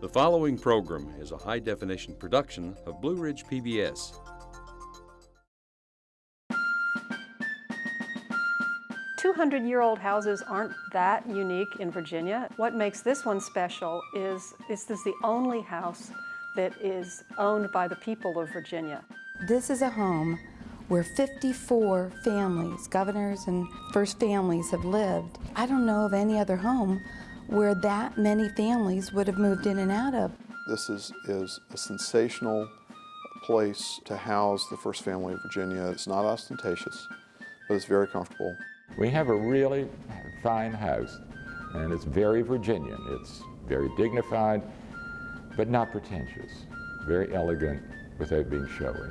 The following program is a high definition production of Blue Ridge PBS. Two hundred year old houses aren't that unique in Virginia. What makes this one special is this is the only house that is owned by the people of Virginia. This is a home where 54 families, governors and first families have lived. I don't know of any other home where that many families would have moved in and out of. This is, is a sensational place to house the first family of Virginia. It's not ostentatious, but it's very comfortable. We have a really fine house, and it's very Virginian. It's very dignified, but not pretentious. Very elegant without being showy.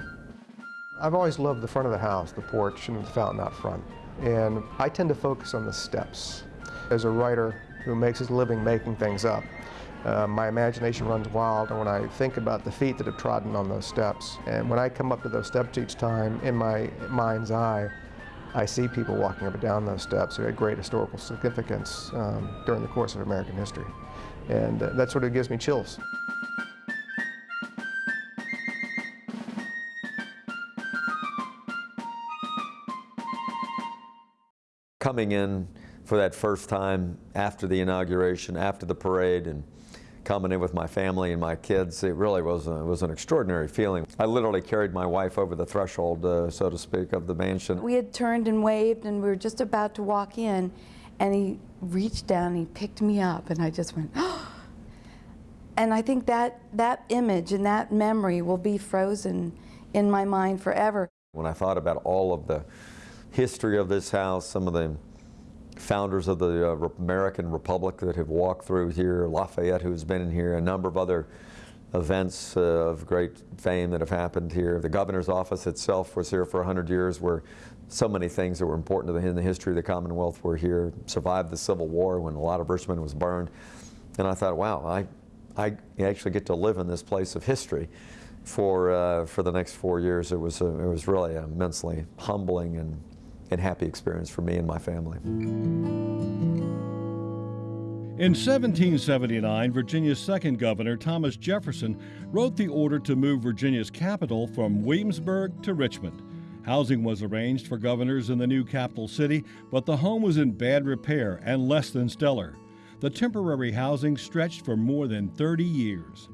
I've always loved the front of the house, the porch and the fountain out front. And I tend to focus on the steps. As a writer who makes his living making things up, uh, my imagination runs wild and when I think about the feet that have trodden on those steps. And when I come up to those steps each time, in my mind's eye, I see people walking up and down those steps who had great historical significance um, during the course of American history. And uh, that sort of gives me chills. coming in for that first time after the inauguration, after the parade, and coming in with my family and my kids, it really was, a, was an extraordinary feeling. I literally carried my wife over the threshold, uh, so to speak, of the mansion. We had turned and waved and we were just about to walk in and he reached down and he picked me up and I just went, oh. And I think that, that image and that memory will be frozen in my mind forever. When I thought about all of the history of this house, some of the founders of the uh, American Republic that have walked through here, Lafayette who's been in here, a number of other events uh, of great fame that have happened here. The governor's office itself was here for 100 years where so many things that were important in the history of the Commonwealth were here, survived the Civil War when a lot of Richmond was burned. And I thought, wow, I, I actually get to live in this place of history for, uh, for the next four years. It was, a, it was really immensely humbling and and happy experience for me and my family. In 1779, Virginia's second governor, Thomas Jefferson, wrote the order to move Virginia's capital from Williamsburg to Richmond. Housing was arranged for governors in the new capital city, but the home was in bad repair and less than stellar. The temporary housing stretched for more than 30 years.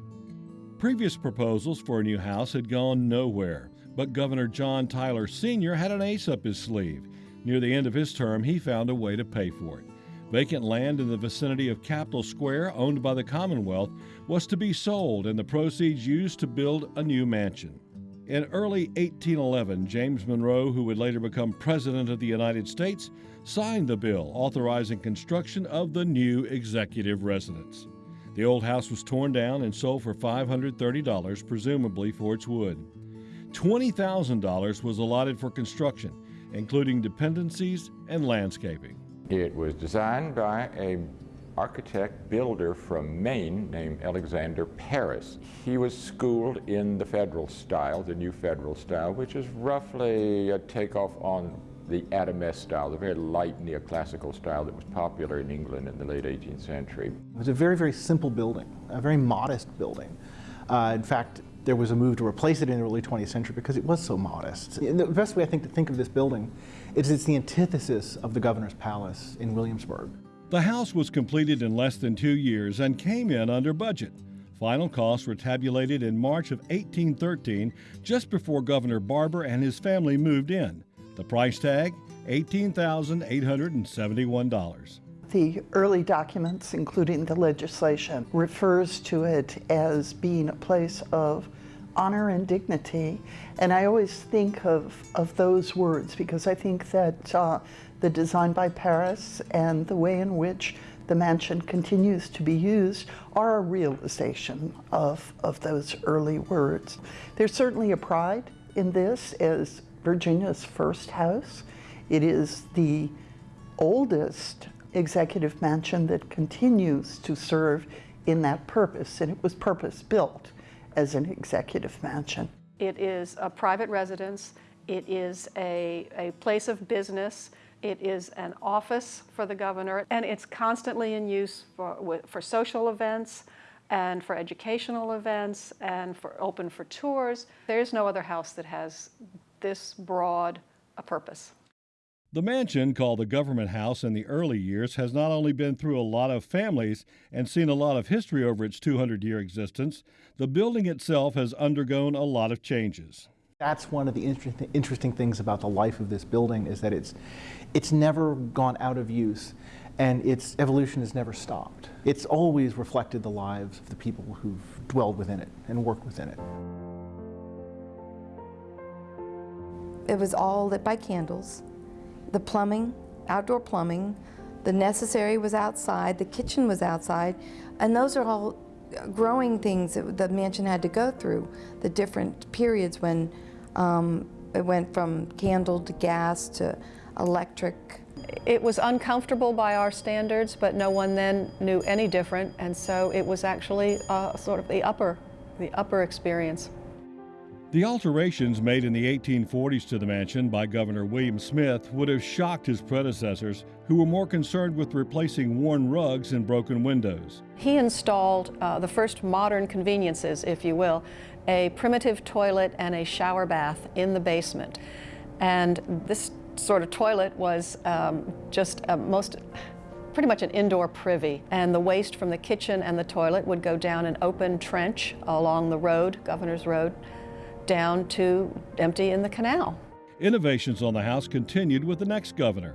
Previous proposals for a new house had gone nowhere. But Governor John Tyler Sr. had an ace up his sleeve. Near the end of his term, he found a way to pay for it. Vacant land in the vicinity of Capitol Square, owned by the Commonwealth, was to be sold and the proceeds used to build a new mansion. In early 1811, James Monroe, who would later become President of the United States, signed the bill authorizing construction of the new executive residence. The old house was torn down and sold for $530, presumably for its wood. $20,000 was allotted for construction, including dependencies and landscaping. It was designed by a architect builder from Maine named Alexander Parris. He was schooled in the federal style, the new federal style, which is roughly a takeoff on the Adamesque style, the very light neoclassical style that was popular in England in the late 18th century. It was a very, very simple building, a very modest building. Uh, in fact, there was a move to replace it in the early 20th century because it was so modest. And the best way I think to think of this building is it's the antithesis of the governor's palace in Williamsburg. The house was completed in less than two years and came in under budget. Final costs were tabulated in March of 1813, just before Governor Barbour and his family moved in. The price tag, $18,871. The early documents, including the legislation, refers to it as being a place of honor and dignity. And I always think of, of those words because I think that uh, the design by Parris and the way in which the mansion continues to be used are a realization of, of those early words. There's certainly a pride in this as Virginia's first house. It is the oldest executive mansion that continues to serve in that purpose, and it was purpose built as an executive mansion. It is a private residence. It is a, a place of business. It is an office for the governor, and it's constantly in use for, for social events, and for educational events and for open for tours. There's no other house that has this broad a purpose. The mansion, called the Government House in the early years, has not only been through a lot of families and seen a lot of history over its 200 year existence, the building itself has undergone a lot of changes. That's one of the interesting, interesting things about the life of this building is that it's, it's never gone out of use and its evolution has never stopped. It's always reflected the lives of the people who've dwelled within it and worked within it. It was all lit by candles. The plumbing, outdoor plumbing, the necessary was outside, the kitchen was outside, and those are all growing things that the mansion had to go through, the different periods when um, it went from candle to gas to electric. It was uncomfortable by our standards, but no one then knew any different, and so it was actually uh, sort of the upper, the upper experience. The alterations made in the 1840s to the mansion by Governor William Smith would have shocked his predecessors, who were more concerned with replacing worn rugs and broken windows. He installed uh, the first modern conveniences, if you will, a primitive toilet and a shower bath in the basement. And this sort of toilet was um, just a most pretty much an indoor privy, and the waste from the kitchen and the toilet would go down an open trench along the road, Governor's Road, down to empty in the canal. Innovations on the house continued with the next governor.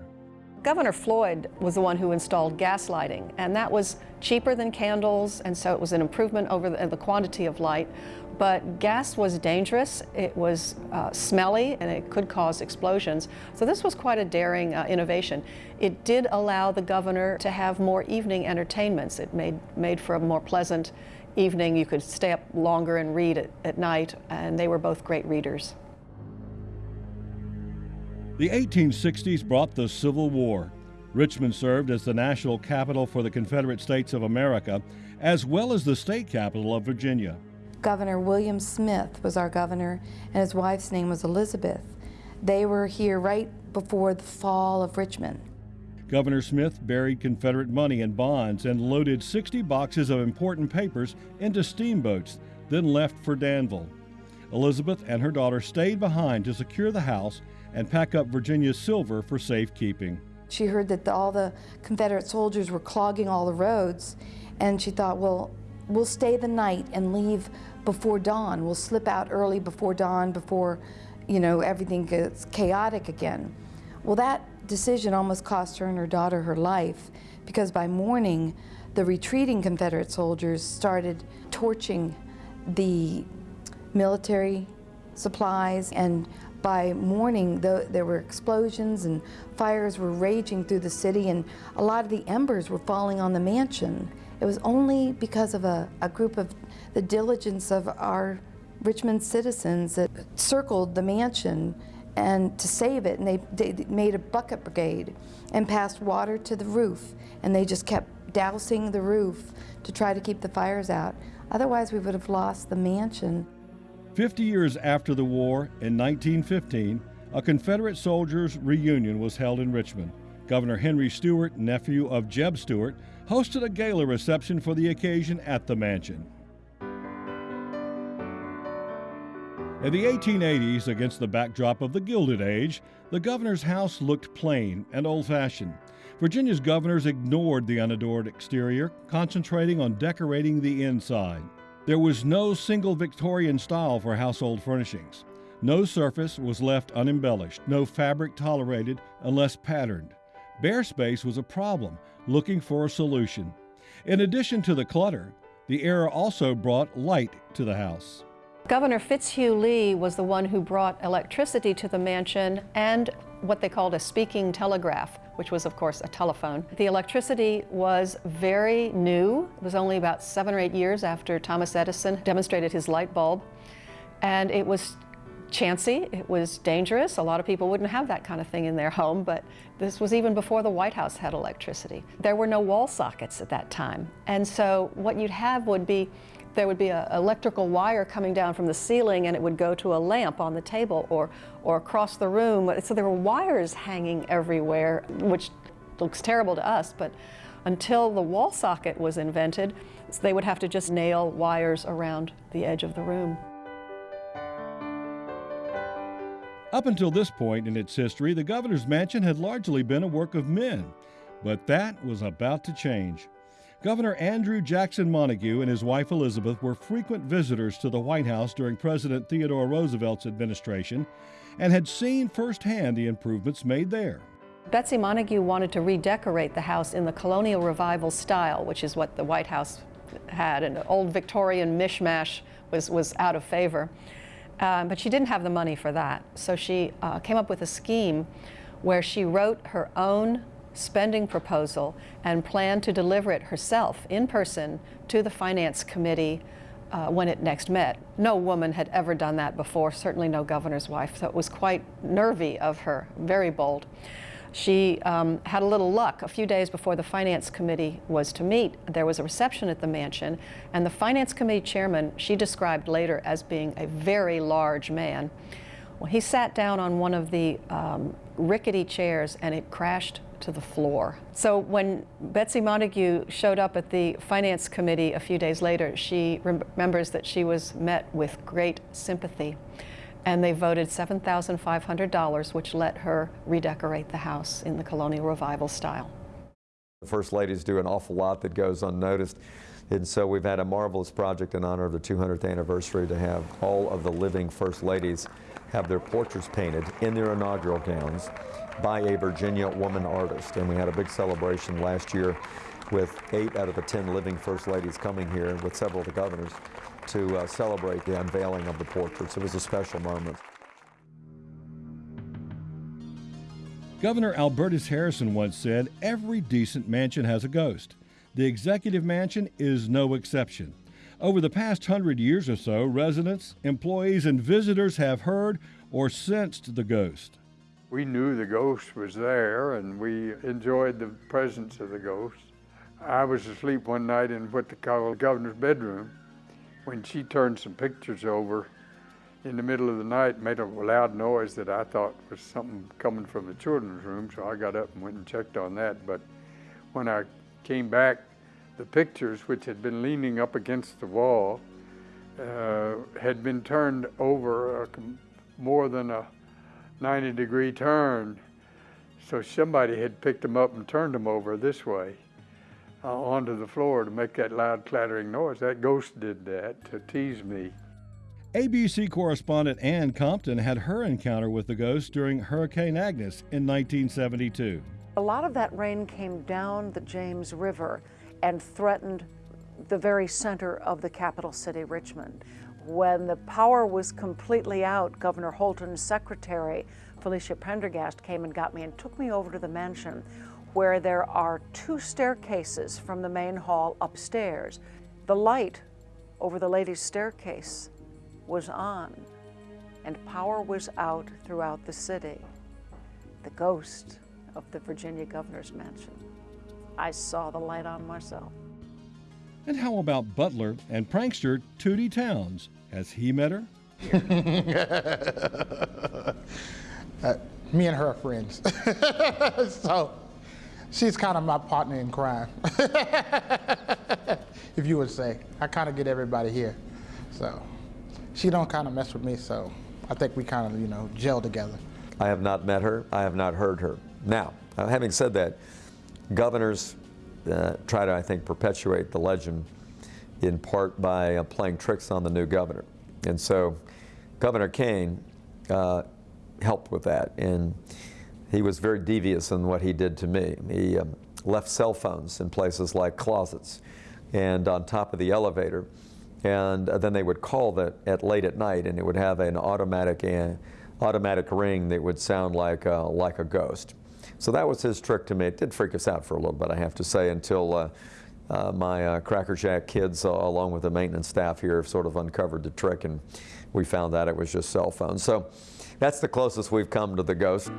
Governor Floyd was the one who installed gas lighting, and that was cheaper than candles, and so it was an improvement over the, the quantity of light. But gas was dangerous, it was uh, smelly, and it could cause explosions. So this was quite a daring uh, innovation. It did allow the governor to have more evening entertainments. It made, made for a more pleasant evening. You could stay up longer and read at, at night, and they were both great readers. The 1860s brought the Civil War. Richmond served as the national capital for the Confederate States of America, as well as the state capital of Virginia. Governor William Smith was our governor, and his wife's name was Elizabeth. They were here right before the fall of Richmond. Governor Smith buried Confederate money in bonds and loaded 60 boxes of important papers into steamboats, then left for Danville. Elizabeth and her daughter stayed behind to secure the house and pack up Virginia's silver for safekeeping. She heard that the, all the Confederate soldiers were clogging all the roads, and she thought, well, we'll stay the night and leave before dawn. We'll slip out early before dawn, before, you know, everything gets chaotic again. Well, that decision almost cost her and her daughter her life because by morning, the retreating Confederate soldiers started torching the military supplies and by morning the, there were explosions and fires were raging through the city and a lot of the embers were falling on the mansion. It was only because of a, a group of the diligence of our Richmond citizens that circled the mansion and to save it, and they, they, made a bucket brigade and passed water to the roof, and they just kept dousing the roof to try to keep the fires out. Otherwise, we would have lost the mansion. Fifty years after the war, in 1915, a Confederate soldiers' reunion was held in Richmond. Governor Henry Stuart, nephew of Jeb Stuart, hosted a gala reception for the occasion at the mansion. In the 1880s, against the backdrop of the Gilded Age, the governor's house looked plain and old fashioned. Virginia's governors ignored the unadored exterior, concentrating on decorating the inside. There was no single Victorian style for household furnishings. No surface was left unembellished, no fabric tolerated unless patterned. Bare space was a problem, looking for a solution. In addition to the clutter, the era also brought light to the house. Governor Fitzhugh Lee was the one who brought electricity to the mansion and what they called a speaking telegraph, which was, of course, a telephone. The electricity was very new. It was only about seven or eight years after Thomas Edison demonstrated his light bulb. And it was chancy, it was dangerous. A lot of people wouldn't have that kind of thing in their home, but this was even before the White House had electricity. There were no wall sockets at that time. And so what you'd have would be there would be an electrical wire coming down from the ceiling and it would go to a lamp on the table or, or across the room. So there were wires hanging everywhere, which looks terrible to us, but until the wall socket was invented, they would have to just nail wires around the edge of the room. Up until this point in its history, the governor's mansion had largely been a work of men, but that was about to change. Governor Andrew Jackson Montague and his wife Elizabeth were frequent visitors to the White House during President Theodore Roosevelt's administration and had seen firsthand the improvements made there. Betsy Montague wanted to redecorate the house in the colonial revival style, which is what the White House had. An old Victorian mishmash was, was out of favor. Um, but she didn't have the money for that. So she uh, came up with a scheme where she wrote her own spending proposal and planned to deliver it herself in person to the Finance Committee uh, when it next met. No woman had ever done that before, certainly no governor's wife, so it was quite nervy of her, very bold. She um, had a little luck. A few days before the Finance Committee was to meet, there was a reception at the mansion, and the Finance Committee chairman she described later as being a very large man. Well, he sat down on one of the um, rickety chairs and it crashed to the floor. So when Betsy Montague showed up at the Finance Committee a few days later, she remembers that she was met with great sympathy and they voted $7,500, which let her redecorate the house in the colonial revival style. The First Ladies do an awful lot that goes unnoticed. And so we've had a marvelous project in honor of the 200th anniversary to have all of the living First Ladies have their portraits painted in their inaugural gowns by a Virginia woman artist. And we had a big celebration last year with eight out of the 10 living First Ladies coming here with several of the governors to uh, celebrate the unveiling of the portraits. It was a special moment. Governor Albertus Harrison once said, every decent mansion has a ghost. The executive mansion is no exception. Over the past hundred years or so, residents, employees, and visitors have heard or sensed the ghost. We knew the ghost was there and we enjoyed the presence of the ghost. I was asleep one night in what they call the governor's bedroom when she turned some pictures over in the middle of the night, made a loud noise that I thought was something coming from the children's room, so I got up and went and checked on that. But when I came back, the pictures, which had been leaning up against the wall, uh, had been turned over a, more than a 90 degree turn. So somebody had picked them up and turned them over this way uh, onto the floor to make that loud clattering noise. That ghost did that to tease me. ABC correspondent Ann Compton had her encounter with the ghost during Hurricane Agnes in 1972. A lot of that rain came down the James River and threatened the very center of the capital city, Richmond. When the power was completely out, Governor Holton's secretary, Felicia Prendergast, came and got me and took me over to the mansion where there are two staircases from the main hall upstairs. The light over the ladies' staircase was on, and power was out throughout the city. The ghost of the Virginia governor's mansion. I saw the light on myself. And how about butler and prankster Tootie Towns? Has he met her? uh, me and her are friends. so she's kind of my partner in crime, if you would say. I kind of get everybody here. So she don't kind of mess with me, so I think we kind of, you know, gel together. I have not met her. I have not heard her. Now, uh, having said that, governors uh, try to, I think, perpetuate the legend in part by uh, playing tricks on the new governor. And so Governor Kaine uh, helped with that. And he was very devious in what he did to me. He um, left cell phones in places like closets and on top of the elevator. And uh, then they would call that at late at night, and it would have an automatic uh, automatic ring that would sound like uh, like a ghost. So that was his trick to me. It did freak us out for a little bit, I have to say, until uh, uh, my uh, Cracker Jack kids, along with the maintenance staff here, have sort of uncovered the trick, and we found out it was just cell phones. So that's the closest we've come to the ghost.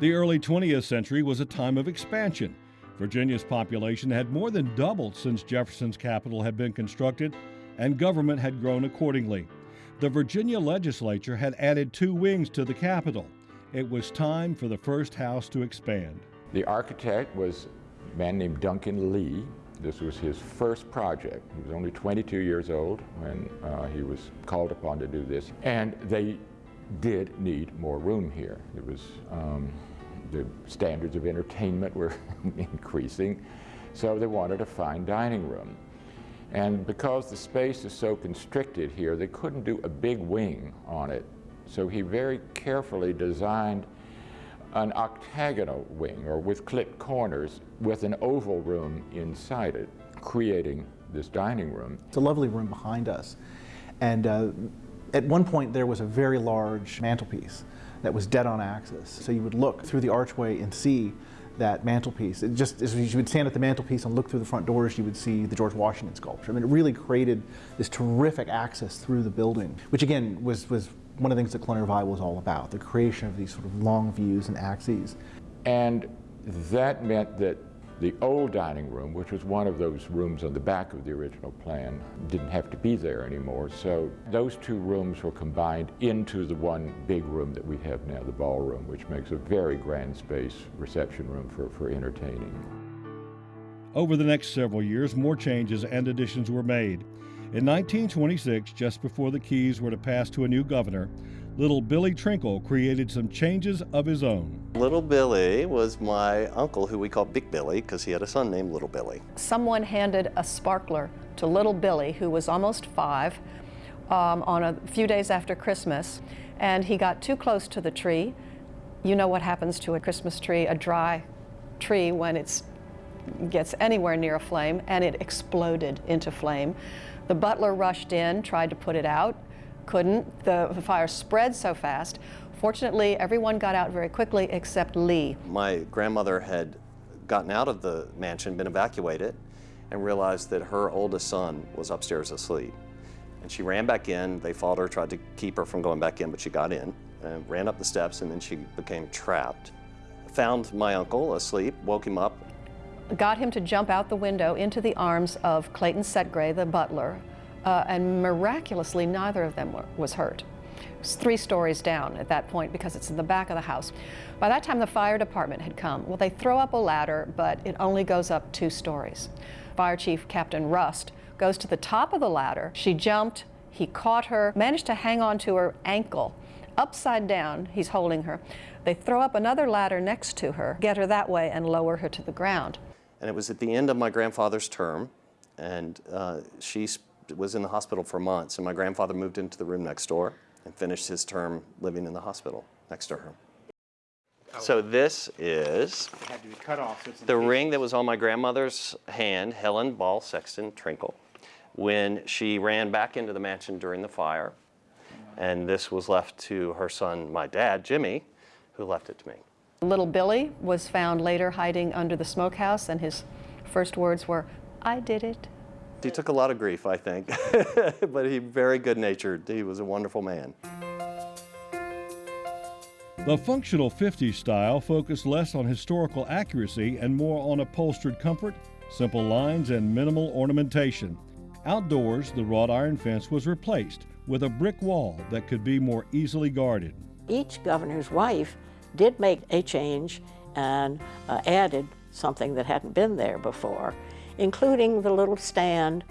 The early 20th century was a time of expansion. Virginia's population had more than doubled since Jefferson's Capitol had been constructed, and government had grown accordingly. The Virginia legislature had added two wings to the Capitol it was time for the first house to expand. The architect was a man named Duncan Lee. This was his first project. He was only 22 years old when uh, he was called upon to do this. And they did need more room here. It was, um, the standards of entertainment were increasing, so they wanted a fine dining room. And because the space is so constricted here, they couldn't do a big wing on it. So he very carefully designed an octagonal wing or with clipped corners with an oval room inside it, creating this dining room. It's a lovely room behind us. And uh, at one point there was a very large mantelpiece that was dead on axis. So you would look through the archway and see that mantelpiece. It just as you would stand at the mantelpiece and look through the front doors, you would see the George Washington sculpture. I mean, it really created this terrific access through the building, which again was was one of the things that Colonial Revival was all about, the creation of these sort of long views and axes. And that meant that the old dining room, which was one of those rooms on the back of the original plan, didn't have to be there anymore. So those two rooms were combined into the one big room that we have now, the ballroom, which makes a very grand space reception room for, for entertaining. Over the next several years, more changes and additions were made. In 1926, just before the keys were to pass to a new governor, little Billy Trinkle created some changes of his own. Little Billy was my uncle, who we called Big Billy, because he had a son named Little Billy. Someone handed a sparkler to little Billy, who was almost five, um, on a few days after Christmas, and he got too close to the tree. You know what happens to a Christmas tree, a dry tree, when it gets anywhere near a flame, and it exploded into flame. The butler rushed in, tried to put it out, couldn't. The, fire spread so fast. Fortunately, everyone got out very quickly except Lee. My grandmother had gotten out of the mansion, been evacuated, and realized that her oldest son was upstairs asleep. And she ran back in. They fought her, tried to keep her from going back in, but she got in, and ran up the steps, and then she became trapped. Found my uncle asleep, woke him up. Got him to jump out the window into the arms of Clayton Setgray, the butler, uh, and miraculously neither of them were, was hurt. It was three stories down at that point because it's in the back of the house. By that time the fire department had come. Well, they throw up a ladder, but it only goes up two stories. Fire Chief Captain Rust goes to the top of the ladder. She jumped, he caught her, managed to hang on to her ankle. Upside down, he's holding her. They throw up another ladder next to her, get her that way, and lower her to the ground. And it was at the end of my grandfather's term, and uh, she was in the hospital for months, and my grandfather moved into the room next door and finished his term living in the hospital next to her. So this is off, the ring that was on my grandmother's hand, Helen Ball Sexton Trinkle, when she ran back into the mansion during the fire. And this was left to her son, my dad, Jimmy, who left it to me. Little Billy was found later hiding under the smokehouse, and his first words were, I did it. He took a lot of grief, I think, but he very good-natured. He was a wonderful man. The functional 50s style focused less on historical accuracy and more on upholstered comfort, simple lines, and minimal ornamentation. Outdoors, the wrought iron fence was replaced with a brick wall that could be more easily guarded. Each governor's wife did make a change and uh, added something that hadn't been there before including the little stand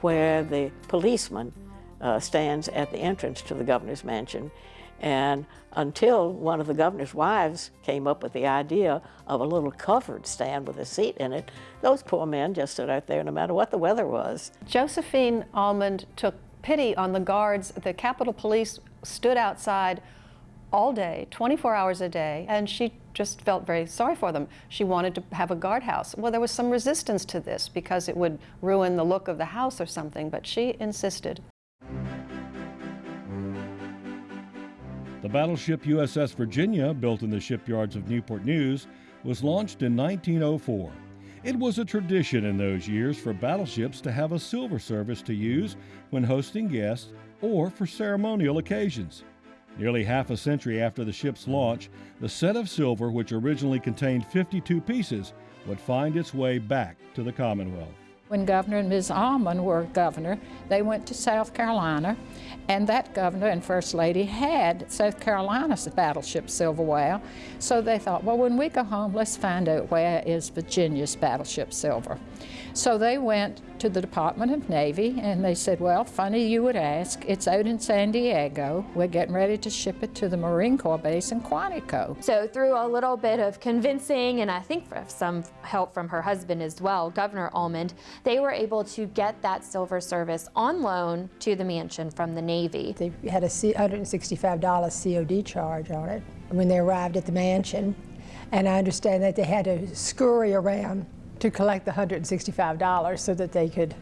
where the policeman uh, stands at the entrance to the governor's mansion. And until one of the governor's wives came up with the idea of a little covered stand with a seat in it, those poor men just stood out there no matter what the weather was. Josephine Almond took pity on the guards. The Capitol Police stood outside all day, 24 hours a day, and she just felt very sorry for them. She wanted to have a guardhouse. Well, there was some resistance to this because it would ruin the look of the house or something, but she insisted. The battleship USS Virginia, built in the shipyards of Newport News, was launched in 1904. It was a tradition in those years for battleships to have a silver service to use when hosting guests or for ceremonial occasions. Nearly half a century after the ship's launch, the set of silver, which originally contained 52 pieces, would find its way back to the Commonwealth. When Governor and Ms. Almond were governor, they went to South Carolina, and that governor and First Lady had South Carolina's battleship Silver Whale. So they thought, well, when we go home, let's find out where is Virginia's battleship Silver. So they went to the Department of Navy and they said, well, funny you would ask, it's out in San Diego. We're getting ready to ship it to the Marine Corps base in Quantico. So through a little bit of convincing and I think some help from her husband as well, Governor Almond, they were able to get that silver service on loan to the mansion from the Navy. They had a $165 COD charge on it when they arrived at the mansion. And I understand that they had to scurry around to collect the $165 so that they could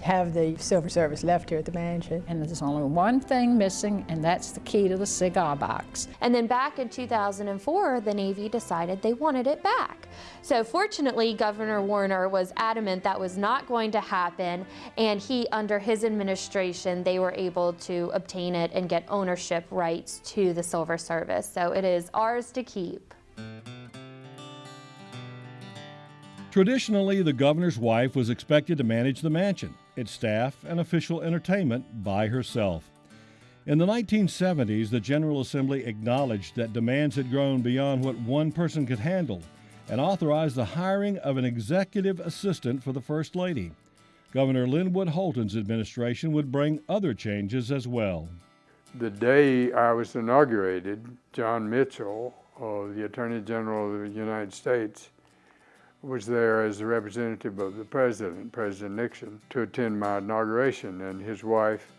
have the silver service left here at the mansion. And there's only one thing missing, and that's the key to the cigar box. And then back in 2004, the Navy decided they wanted it back. So fortunately, Governor Warner was adamant that was not going to happen, and he, under his administration, they were able to obtain it and get ownership rights to the silver service. So it is ours to keep. Traditionally, the governor's wife was expected to manage the mansion, its staff, and official entertainment by herself. In the 1970s, the General Assembly acknowledged that demands had grown beyond what one person could handle and authorized the hiring of an executive assistant for the First Lady. Governor Linwood Holton's administration would bring other changes as well. The day I was inaugurated, John Mitchell, uh, the Attorney General of the United States, was there as a representative of the president, President Nixon, to attend my inauguration, and his wife,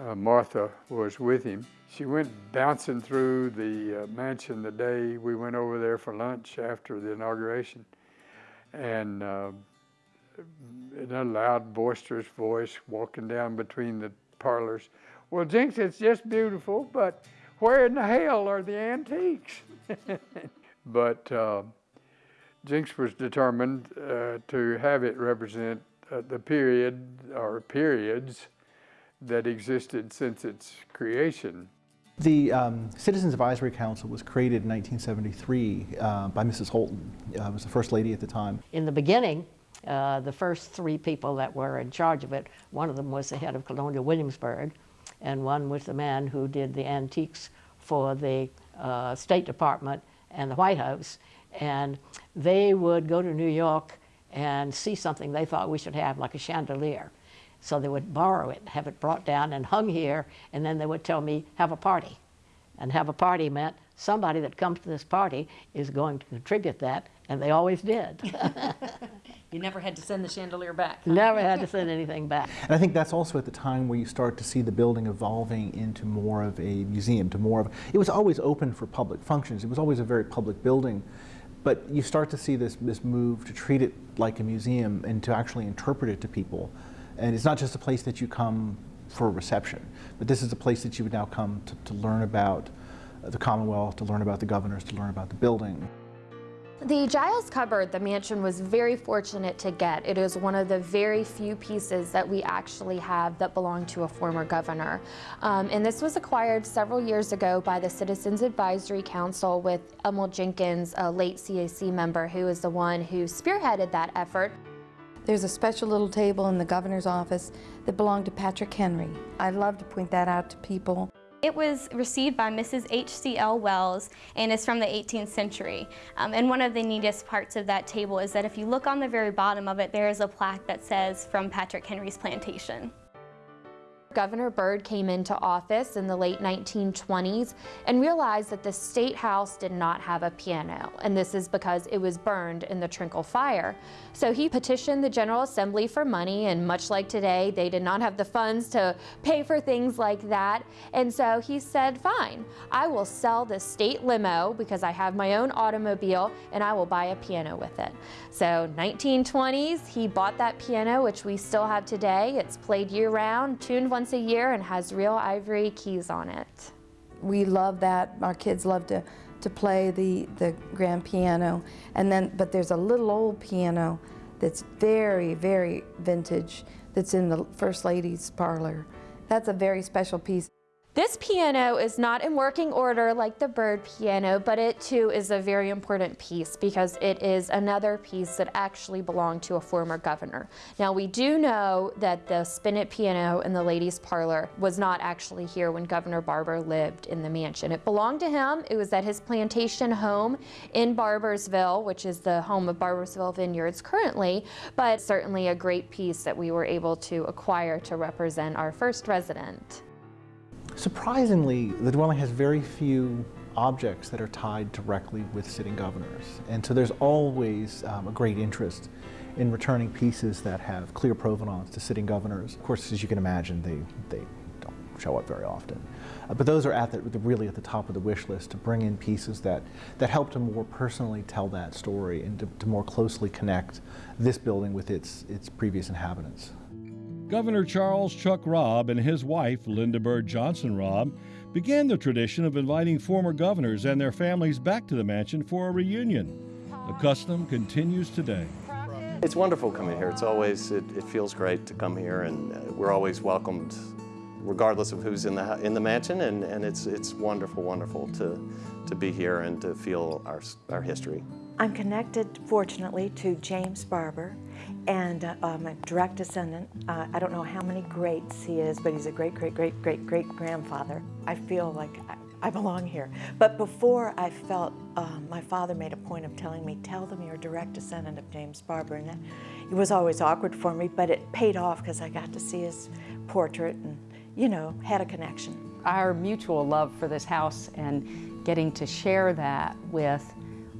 uh, Martha, was with him. She went bouncing through the uh, mansion the day we went over there for lunch after the inauguration, and uh, in a loud, boisterous voice, walking down between the parlors. Well, Jinks, it's just beautiful, but where in the hell are the antiques? but Jinks was determined uh, to have it represent uh, the period or periods that existed since its creation. The um, Citizens Advisory Council was created in 1973 uh, by Mrs. Holton, uh, was the first lady at the time. In the beginning, uh, the first three people that were in charge of it, one of them was the head of Colonial Williamsburg, and one was the man who did the antiques for the uh, State Department and the White House and they would go to New York and see something they thought we should have, like a chandelier. So they would borrow it, have it brought down and hung here, and then they would tell me, have a party. And have a party meant somebody that comes to this party is going to contribute that, and they always did. you never had to send the chandelier back. Huh? Never had to send anything back. And I think that's also at the time where you start to see the building evolving into more of a museum, to more of, it was always open for public functions. It was always a very public building. But you start to see this, this move to treat it like a museum and to actually interpret it to people. And it's not just a place that you come for reception, but this is a place that you would now come to, to learn about the Commonwealth, to learn about the governors, to learn about the building. The Giles cupboard the mansion was very fortunate to get. It is one of the very few pieces that we actually have that belong to a former governor. Um, and this was acquired several years ago by the Citizens Advisory Council with Emil Jenkins, a late CAC member who is the one who spearheaded that effort. There's a special little table in the governor's office that belonged to Patrick Henry. I love to point that out to people. It was received by Mrs. H.C.L. Wells and is from the 18th century. Um, and one of the neatest parts of that table is that if you look on the very bottom of it, there is a plaque that says from Patrick Henry's plantation. Governor Byrd came into office in the late 1920s and realized that the State House did not have a piano, and this is because it was burned in the Trinkle fire. So he petitioned the General Assembly for money, and much like today, they did not have the funds to pay for things like that. And so he said, fine, I will sell the state limo because I have my own automobile, and I will buy a piano with it. So 1920s, he bought that piano, which we still have today. It's played year-round, tuned once a year and has real ivory keys on it. We love that. Our kids love to, to play the, the grand piano. And then, but there's a little old piano that's very, very vintage that's in the First Lady's parlor. That's a very special piece. This piano is not in working order like the Byrd piano, but it too is a very important piece because it is another piece that actually belonged to a former governor. Now we do know that the spinet piano in the ladies parlor was not actually here when Governor Barbour lived in the mansion. It belonged to him. It was at his plantation home in Barboursville, which is the home of Barboursville Vineyards currently, but certainly a great piece that we were able to acquire to represent our first resident. Surprisingly, the dwelling has very few objects that are tied directly with sitting governors. And so there's always um, a great interest in returning pieces that have clear provenance to sitting governors. Of course, as you can imagine, they, they don't show up very often. Uh, but those are at the, really at the top of the wish list to bring in pieces that, that help to more personally tell that story and to, to more closely connect this building with its, its previous inhabitants. Governor Charles Chuck Robb and his wife, Lynda Bird Johnson Robb, began the tradition of inviting former governors and their families back to the mansion for a reunion. The custom continues today. It's wonderful coming here. It's always, it, it feels great to come here and uh, we're always welcomed regardless of who's in the, in the mansion and, and it's, it's wonderful, wonderful to, to be here and to feel our, our history. I'm connected, fortunately, to James Barbour, and uh, I'm a direct descendant. Uh, I don't know how many greats he is, but he's a great, great, great, great, great grandfather. I feel like I, I belong here. But before I felt, um, my father made a point of telling me, tell them you're a direct descendant of James Barbour. And that, it was always awkward for me, but it paid off because I got to see his portrait and, you know, had a connection. Our mutual love for this house and getting to share that with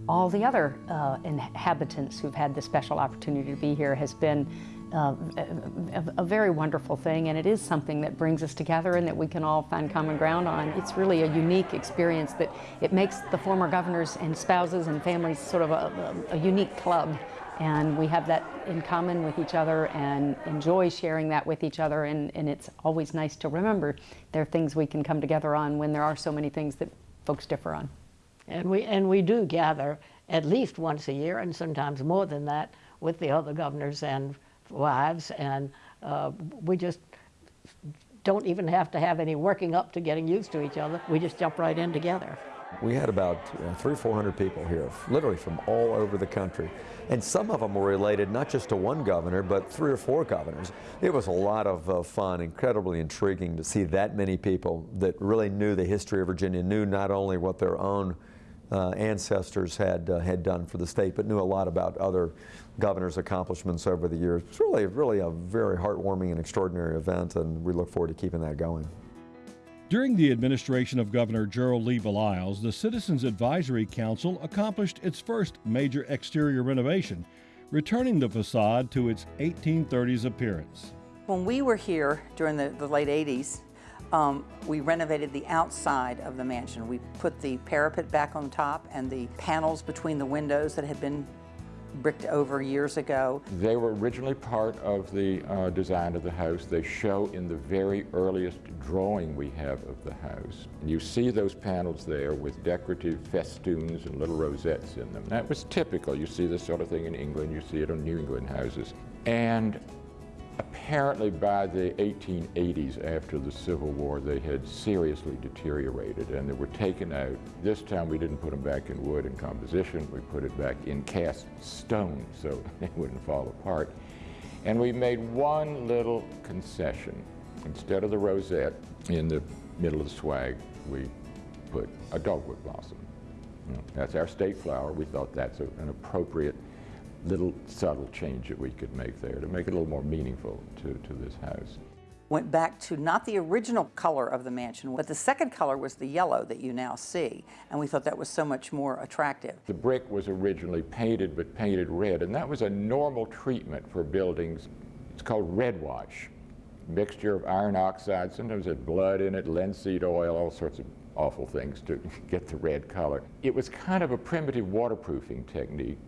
all the other uh, inhabitants who've had the special opportunity to be here has been uh, a, a, very wonderful thing and it is something that brings us together and that we can all find common ground on. It's really a unique experience that it makes the former governors and spouses and families sort of a, a, a unique club and we have that in common with each other and enjoy sharing that with each other and, and it's always nice to remember there are things we can come together on when there are so many things that folks differ on. And we, and we do gather at least once a year, and sometimes more than that, with the other governors and wives, and uh, we just don't even have to have any working up to getting used to each other. We just jump right in together. We had about uh, three four hundred people here, literally from all over the country. And some of them were related not just to one governor, but three or four governors. It was a lot of uh, fun, incredibly intriguing to see that many people that really knew the history of Virginia, knew not only what their own uh, ancestors had uh, had done for the state, but knew a lot about other governors' accomplishments over the years. It's really, really a very heartwarming and extraordinary event, and we look forward to keeping that going. During the administration of Governor Gerald Lee Baliles, the Citizens Advisory Council accomplished its first major exterior renovation, returning the facade to its 1830s appearance. When we were here during the, the late 80s, um, we renovated the outside of the mansion. We put the parapet back on top and the panels between the windows that had been bricked over years ago. They were originally part of the uh, design of the house. They show in the very earliest drawing we have of the house. And you see those panels there with decorative festoons and little rosettes in them. That was typical. You see this sort of thing in England. You see it on New England houses. And Apparently by the 1880s, after the Civil War, they had seriously deteriorated and they were taken out. This time we didn't put them back in wood and composition, we put it back in cast stone so they wouldn't fall apart. And we made one little concession. Instead of the rosette in the middle of the swag, we put a dogwood blossom. That's our state flower. We thought that's a, an appropriate little subtle change that we could make there to make it a little more meaningful to, to this house. Went back to not the original color of the mansion, but the second color was the yellow that you now see, and we thought that was so much more attractive. The brick was originally painted, but painted red, and that was a normal treatment for buildings. It's called red wash. Mixture of iron oxide, sometimes it had blood in it, linseed oil, all sorts of awful things to get the red color. It was kind of a primitive waterproofing technique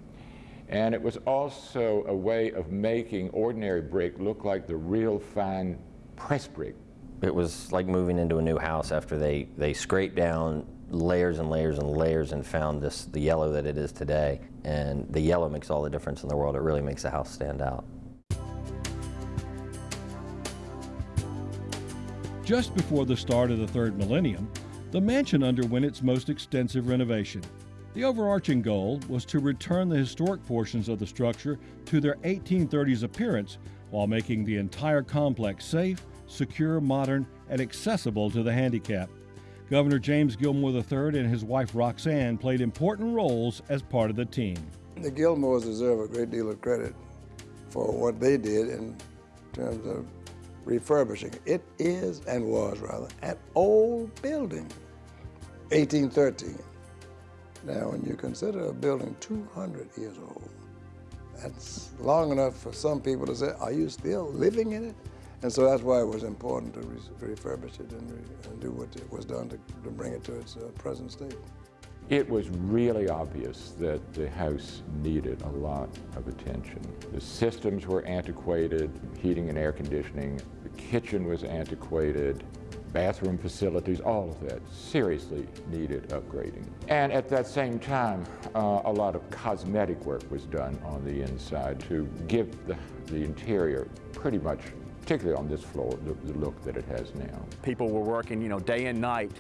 and it was also a way of making ordinary brick look like the real fine press brick. It was like moving into a new house after they, they scraped down layers and layers and layers and found this the yellow that it is today. And the yellow makes all the difference in the world. It really makes the house stand out. Just before the start of the third millennium, the mansion underwent its most extensive renovation. The overarching goal was to return the historic portions of the structure to their 1830s appearance while making the entire complex safe, secure, modern, and accessible to the handicapped. Governor James Gilmore III and his wife Roxane played important roles as part of the team. The Gilmores deserve a great deal of credit for what they did in terms of refurbishing. It is, and was rather, an old building, 1813. Now, when you consider a building 200 years old, that's long enough for some people to say, are you still living in it? And so that's why it was important to re refurbish it and, re and, do what it was done to, to bring it to its uh, present state. It was really obvious that the house needed a lot of attention. The systems were antiquated, heating and air conditioning. The kitchen was antiquated bathroom facilities, all of that seriously needed upgrading. And at that same time, uh, a lot of cosmetic work was done on the inside to give the, the interior pretty much particularly on this floor, the, the, look that it has now. People were working, you know, day and night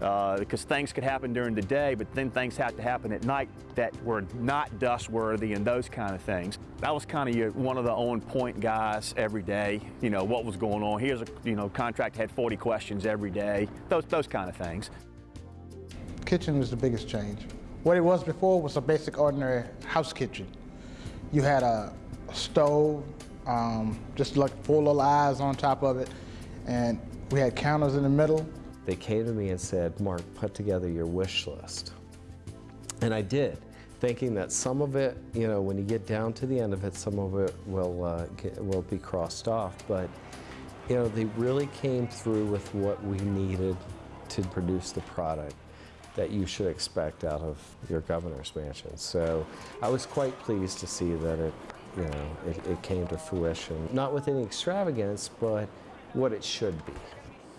uh, because things could happen during the day, but then things had to happen at night that were not dust worthy and those kind of things. That was kind of one of the on point guys every day, you know, what was going on. Here's a, you know, contract had 40 questions every day, those, those kind of things. Kitchen was the biggest change. What it was before was a basic ordinary house kitchen. You had a, a stove, um, just like four little eyes on top of it. And we had counters in the middle. They came to me and said, Mark, put together your wish list. And I did, thinking that some of it, you know, when you get down to the end of it, some of it will, uh, get, will be crossed off. But, you know, they really came through with what we needed to produce the product that you should expect out of your governor's mansion. So I was quite pleased to see that it you know, it, it came to fruition. Not with any extravagance, but what it should be.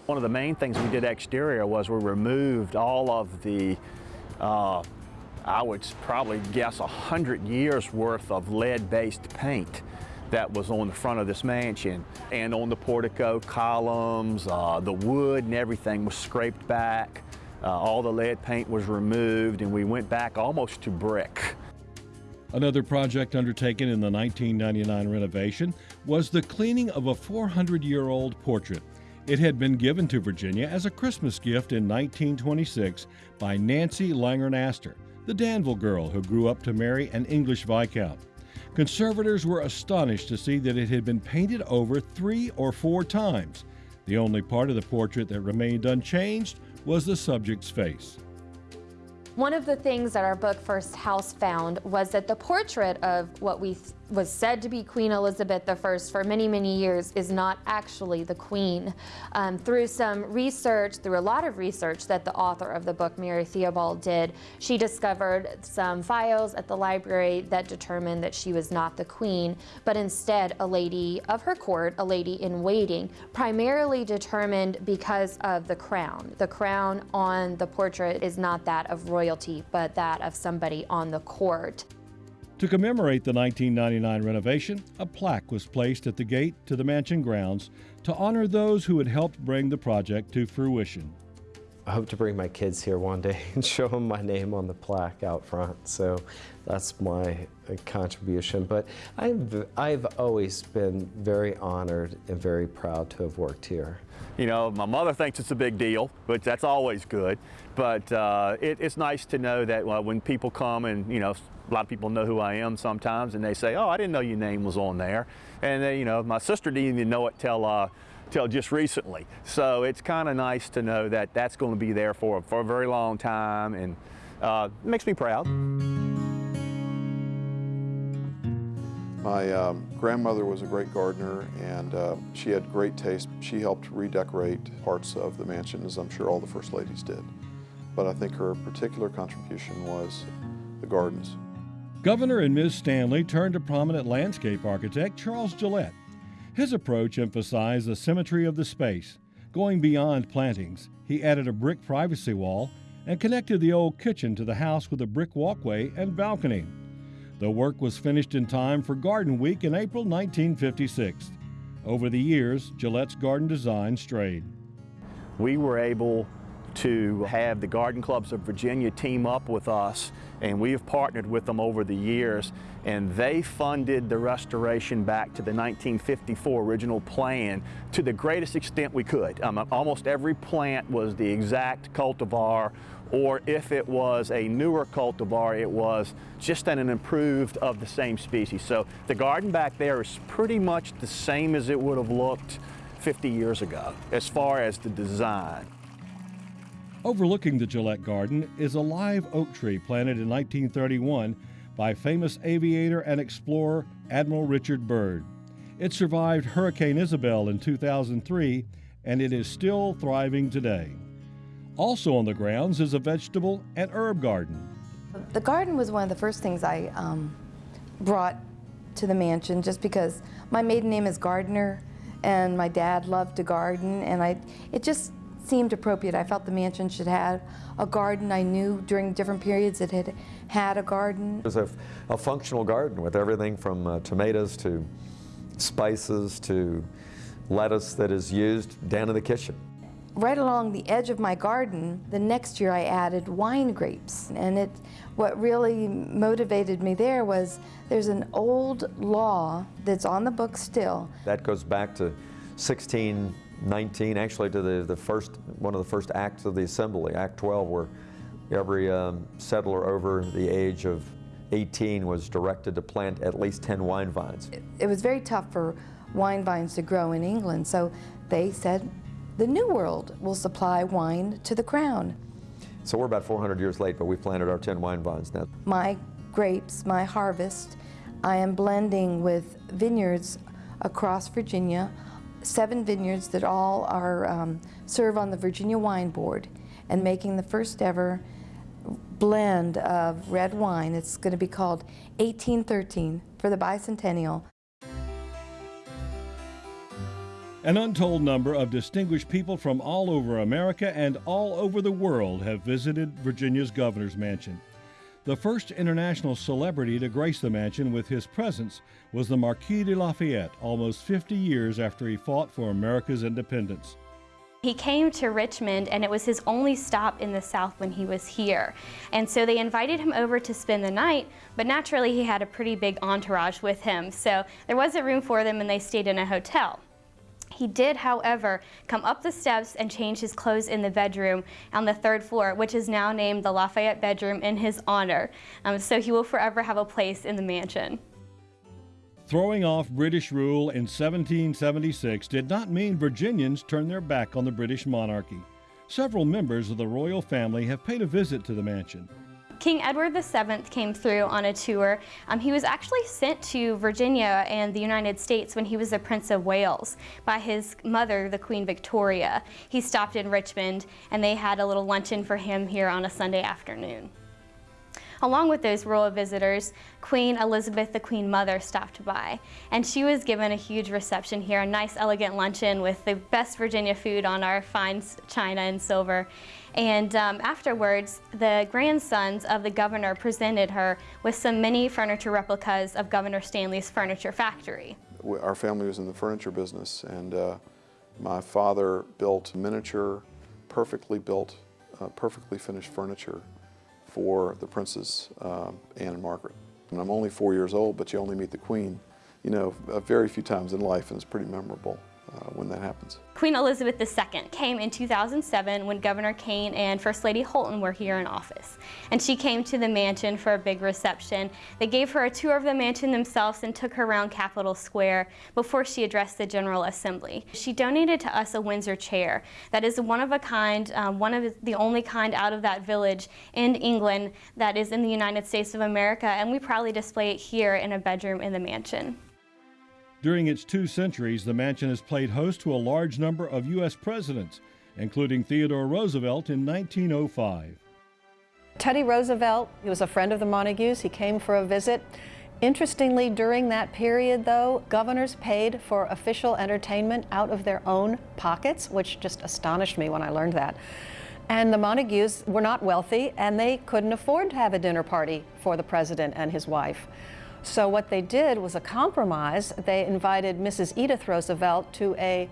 One of the main things we did exterior was we removed all of the, uh, I would probably guess, a 100 years worth of lead-based paint that was on the front of this mansion. And on the portico columns, uh, the wood and everything was scraped back. Uh, all the lead paint was removed and we went back almost to brick. Another project undertaken in the 1999 renovation was the cleaning of a 400 year old portrait. It had been given to Virginia as a Christmas gift in 1926 by Nancy Langhorne Astor, the Danville girl who grew up to marry an English Viscount. Conservators were astonished to see that it had been painted over three or four times. The only part of the portrait that remained unchanged was the subject's face. One of the things that our book First House found was that the portrait of what we was said to be Queen Elizabeth I for many, many years is not actually the Queen. Um, through some research, through a lot of research that the author of the book, Mary Theobald, did, she discovered some files at the library that determined that she was not the Queen, but instead a lady of her court, a lady in waiting, primarily determined because of the crown. The crown on the portrait is not that of royalty, but that of somebody on the court. To commemorate the 1999 renovation, a plaque was placed at the gate to the mansion grounds to honor those who had helped bring the project to fruition. I hope to bring my kids here one day and show them my name on the plaque out front. So that's my uh, contribution. But I've, I've always been very honored and very proud to have worked here. You know, my mother thinks it's a big deal, which that's always good. But uh, it, it's nice to know that uh, when people come and, you know, a lot of people know who I am sometimes, and they say, "Oh, I didn't know your name was on there," and they, you know, my sister didn't even know it till uh, till just recently. So it's kind of nice to know that that's going to be there for for a very long time, and uh, it makes me proud. My um, grandmother was a great gardener and uh, she had great taste. She helped redecorate parts of the mansion as I'm sure all the First Ladies did. But I think her particular contribution was the gardens. Governor and Ms. Stanley turned to prominent landscape architect Charles Gillette. His approach emphasized the symmetry of the space. Going beyond plantings, he added a brick privacy wall and connected the old kitchen to the house with a brick walkway and balcony. The work was finished in time for Garden Week in April 1956. Over the years, Gillette's garden design strayed. we were able to have the Garden Clubs of Virginia team up with us and we have partnered with them over the years and they funded the restoration back to the 1954 original plan to the greatest extent we could. Um, almost every plant was the exact cultivar or if it was a newer cultivar, it was just an improved of the same species. So the garden back there is pretty much the same as it would have looked 50 years ago as far as the design. Overlooking the Gillette Garden is a live oak tree planted in 1931 by famous aviator and explorer Admiral Richard Byrd. It survived Hurricane Isabel in 2003 and it is still thriving today. Also on the grounds is a vegetable and herb garden. The garden was one of the first things I um, brought to the mansion just because my maiden name is Gardner and my dad loved to garden and I, it just seemed appropriate. I felt the mansion should have a garden. I knew during different periods it had had a garden. It was a, a functional garden with everything from uh, tomatoes to spices to lettuce that is used down in the kitchen. Right along the edge of my garden, the next year I added wine grapes. And it, what really motivated me there was there's an old law that's on the book still. That goes back to 16 19, actually to the, the first, one of the first acts of the assembly, Act 12, where every um, settler over the age of 18 was directed to plant at least 10 wine vines. It, it was very tough for wine vines to grow in England, so they said the New World will supply wine to the crown. So we're about 400 years late, but we've planted our 10 wine vines now. My grapes, my harvest, I am blending with vineyards across Virginia seven vineyards that all are um, serve on the Virginia Wine Board and making the first ever blend of red wine. It's going to be called 1813 for the bicentennial. An untold number of distinguished people from all over America and all over the world have visited Virginia's governor's mansion. The first international celebrity to grace the mansion with his presence was the Marquis de Lafayette, almost 50 years after he fought for America's independence. He came to Richmond and it was his only stop in the South when he was here. And so they invited him over to spend the night, but naturally he had a pretty big entourage with him. So there wasn't room for them and they stayed in a hotel. He did, however, come up the steps and change his clothes in the bedroom on the third floor, which is now named the Lafayette bedroom in his honor. Um, so he will forever have a place in the mansion. Throwing off British rule in 1776 did not mean Virginians turned their back on the British monarchy. Several members of the royal family have paid a visit to the mansion. King Edward VII came through on a tour. Um, he was actually sent to Virginia and the United States when he was the Prince of Wales by his mother, the Queen Victoria. He stopped in Richmond and they had a little luncheon for him here on a Sunday afternoon. Along with those royal visitors, Queen Elizabeth, the Queen Mother, stopped by. And she was given a huge reception here, a nice elegant luncheon with the best Virginia food on our fine china and silver. And um, afterwards, the grandsons of the governor presented her with some mini furniture replicas of Governor Stanley's furniture factory. Our family was in the furniture business, and uh, my father built miniature, perfectly built, uh, perfectly finished furniture for the princes, uh, Anne and Margaret. And I'm only four years old, but you only meet the Queen, you know, a very few times in life, and it's pretty memorable uh, when that happens. Queen Elizabeth II came in 2007 when Governor Kaine and First Lady Holton were here in office. And she came to the mansion for a big reception. They gave her a tour of the mansion themselves and took her around Capitol Square before she addressed the General Assembly. She donated to us a Windsor chair that is one of a kind, um, one of the only kind out of that village in England that is in the United States of America, and we proudly display it here in a bedroom in the mansion. During its two centuries, the mansion has played host to a large number of U.S. presidents, including Theodore Roosevelt in 1905. Teddy Roosevelt, he was a friend of the Montagues. He came for a visit. Interestingly, during that period, though, governors paid for official entertainment out of their own pockets, which just astonished me when I learned that. And the Montagues were not wealthy, and they couldn't afford to have a dinner party for the president and his wife. So what they did was a compromise. They invited Mrs. Edith Roosevelt to a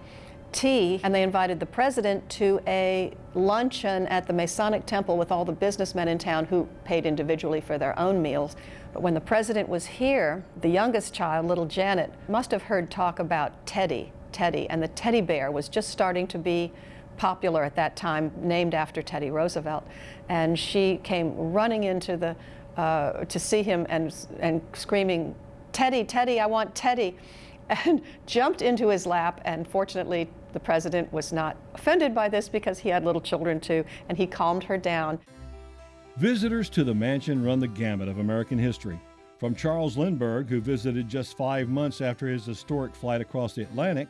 tea, and they invited the president to a luncheon at the Masonic Temple with all the businessmen in town who paid individually for their own meals. But when the president was here, the youngest child, little Janet, must have heard talk about Teddy, Teddy, and the teddy bear was just starting to be popular at that time, named after Teddy Roosevelt. And she came running into the, uh, to see him and, and screaming, Teddy, Teddy, I want Teddy, and jumped into his lap. And fortunately, the president was not offended by this because he had little children too, and he calmed her down. Visitors to the mansion run the gamut of American history. From Charles Lindbergh, who visited just five months after his historic flight across the Atlantic,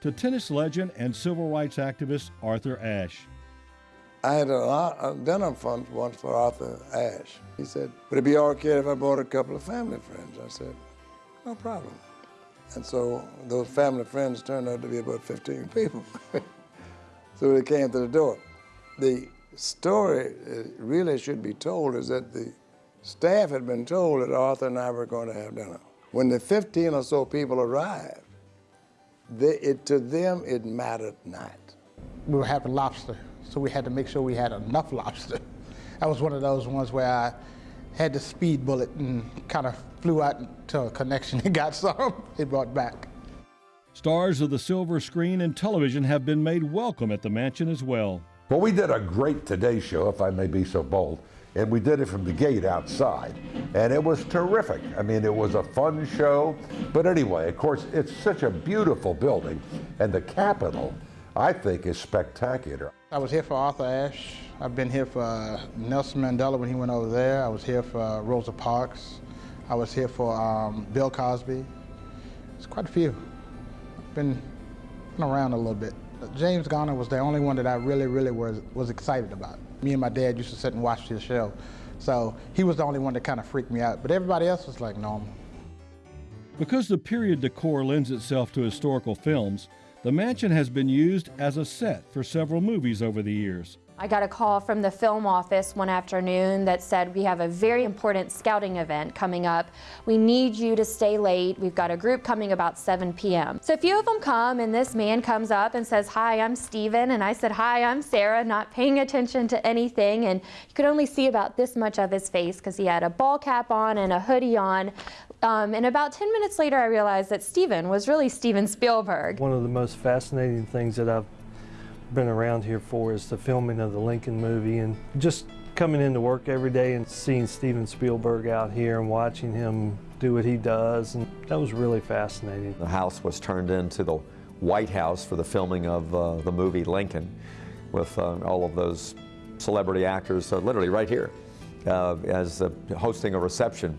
to tennis legend and civil rights activist Arthur Ashe. I had a, a dinner fund once for Arthur Ashe. He said, would it be all right if I brought a couple of family friends? I said, no problem. And so those family friends turned out to be about 15 people. so they came to the door. The story really should be told is that the staff had been told that Arthur and I were going to have dinner. When the 15 or so people arrived, they, it, to them it mattered not. We were having lobster, so we had to make sure we had enough lobster. That was one of those ones where I had the speed bullet and kind of flew out to a connection and got some. It brought back. Stars of the silver screen and television have been made welcome at the mansion as well. Well, we did a great Today Show, if I may be so bold, and we did it from the gate outside. And it was terrific. I mean, it was a fun show. But anyway, of course, it's such a beautiful building, and the Capitol, I think, is spectacular. I was here for Arthur Ashe. I've been here for Nelson Mandela when he went over there. I was here for Rosa Parks. I was here for um, Bill Cosby. It's quite a few. I've been, been around a little bit. James Garner was the only one that I really, really was, was excited about. Me and my dad used to sit and watch his show. So he was the only one that kind of freaked me out. But everybody else was like normal. Because the period decor lends itself to historical films, the mansion has been used as a set for several movies over the years. I got a call from the film office one afternoon that said we have a very important scouting event coming up. We need you to stay late. We've got a group coming about 7 p.m. So a few of them come and this man comes up and says, hi, I'm Steven. And I said, hi, I'm Sarah, not paying attention to anything. And you could only see about this much of his face because he had a ball cap on and a hoodie on. Um, and about 10 minutes later, I realized that Steven was really Steven Spielberg. One of the most fascinating things that I've been around here for is the filming of the Lincoln movie and just coming into work every day and seeing Steven Spielberg out here and watching him do what he does and that was really fascinating. The house was turned into the White House for the filming of uh, the movie Lincoln with uh, all of those celebrity actors uh, literally right here uh, as hosting a reception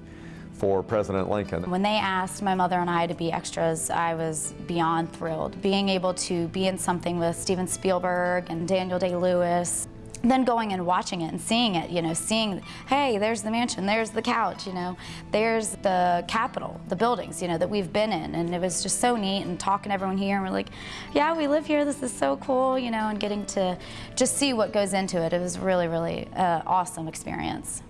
for President Lincoln. When they asked my mother and I to be extras, I was beyond thrilled. Being able to be in something with Steven Spielberg and Daniel Day-Lewis, then going and watching it and seeing it, you know, seeing, hey, there's the mansion, there's the couch, you know, there's the Capitol, the buildings, you know, that we've been in. And it was just so neat and talking to everyone here and we're like, yeah, we live here, this is so cool, you know, and getting to just see what goes into it. It was really, really uh, awesome experience.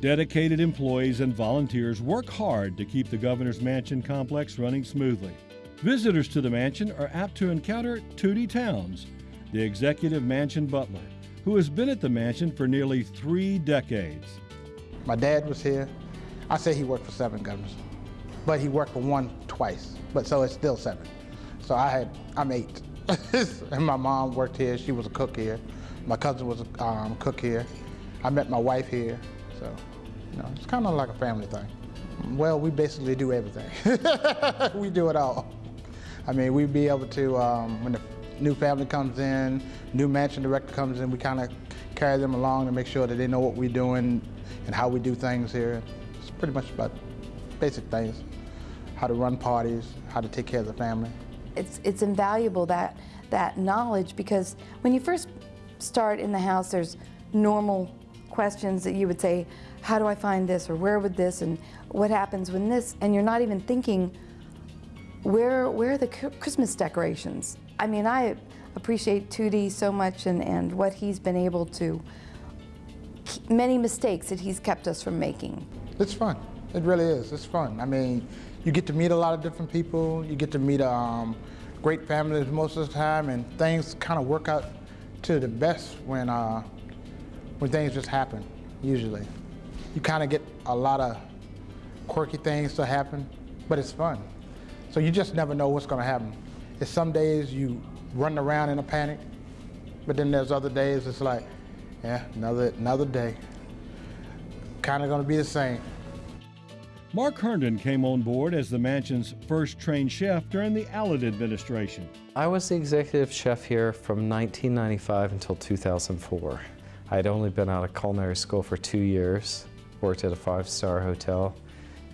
Dedicated employees and volunteers work hard to keep the Governor's Mansion complex running smoothly. Visitors to the mansion are apt to encounter Tootie Towns, the executive mansion butler, who has been at the mansion for nearly three decades. My dad was here. I say he worked for seven governors, but he worked for one twice, but so it's still seven. So I had, I'm eight. and my mom worked here. She was a cook here. My cousin was a um, cook here. I met my wife here, so. Know, it's kind of like a family thing. Well, we basically do everything. we do it all. I mean, we'd be able to, um, when the new family comes in, new mansion director comes in, we kind of carry them along to make sure that they know what we're doing and how we do things here. It's pretty much about basic things, how to run parties, how to take care of the family. It's, it's invaluable, that, that knowledge, because when you first start in the house, there's normal questions that you would say, how do I find this or where would this and what happens when this, and you're not even thinking, where, where are the Christmas decorations? I mean, I appreciate Tootie so much and, and what he's been able to, many mistakes that he's kept us from making. It's fun. It really is. It's fun. I mean, you get to meet a lot of different people. You get to meet um, great families most of the time, and things kind of work out to the best when uh, when things just happen. Usually, you kind of get a lot of quirky things to happen, but it's fun. So you just never know what's going to happen. It's some days you run around in a panic, but then there's other days it's like, yeah, another another day. Kind of going to be the same. Mark Herndon came on board as the mansion's first trained chef during the Allen administration. I was the executive chef here from 1995 until 2004. I had only been out of culinary school for two years, worked at a five-star hotel,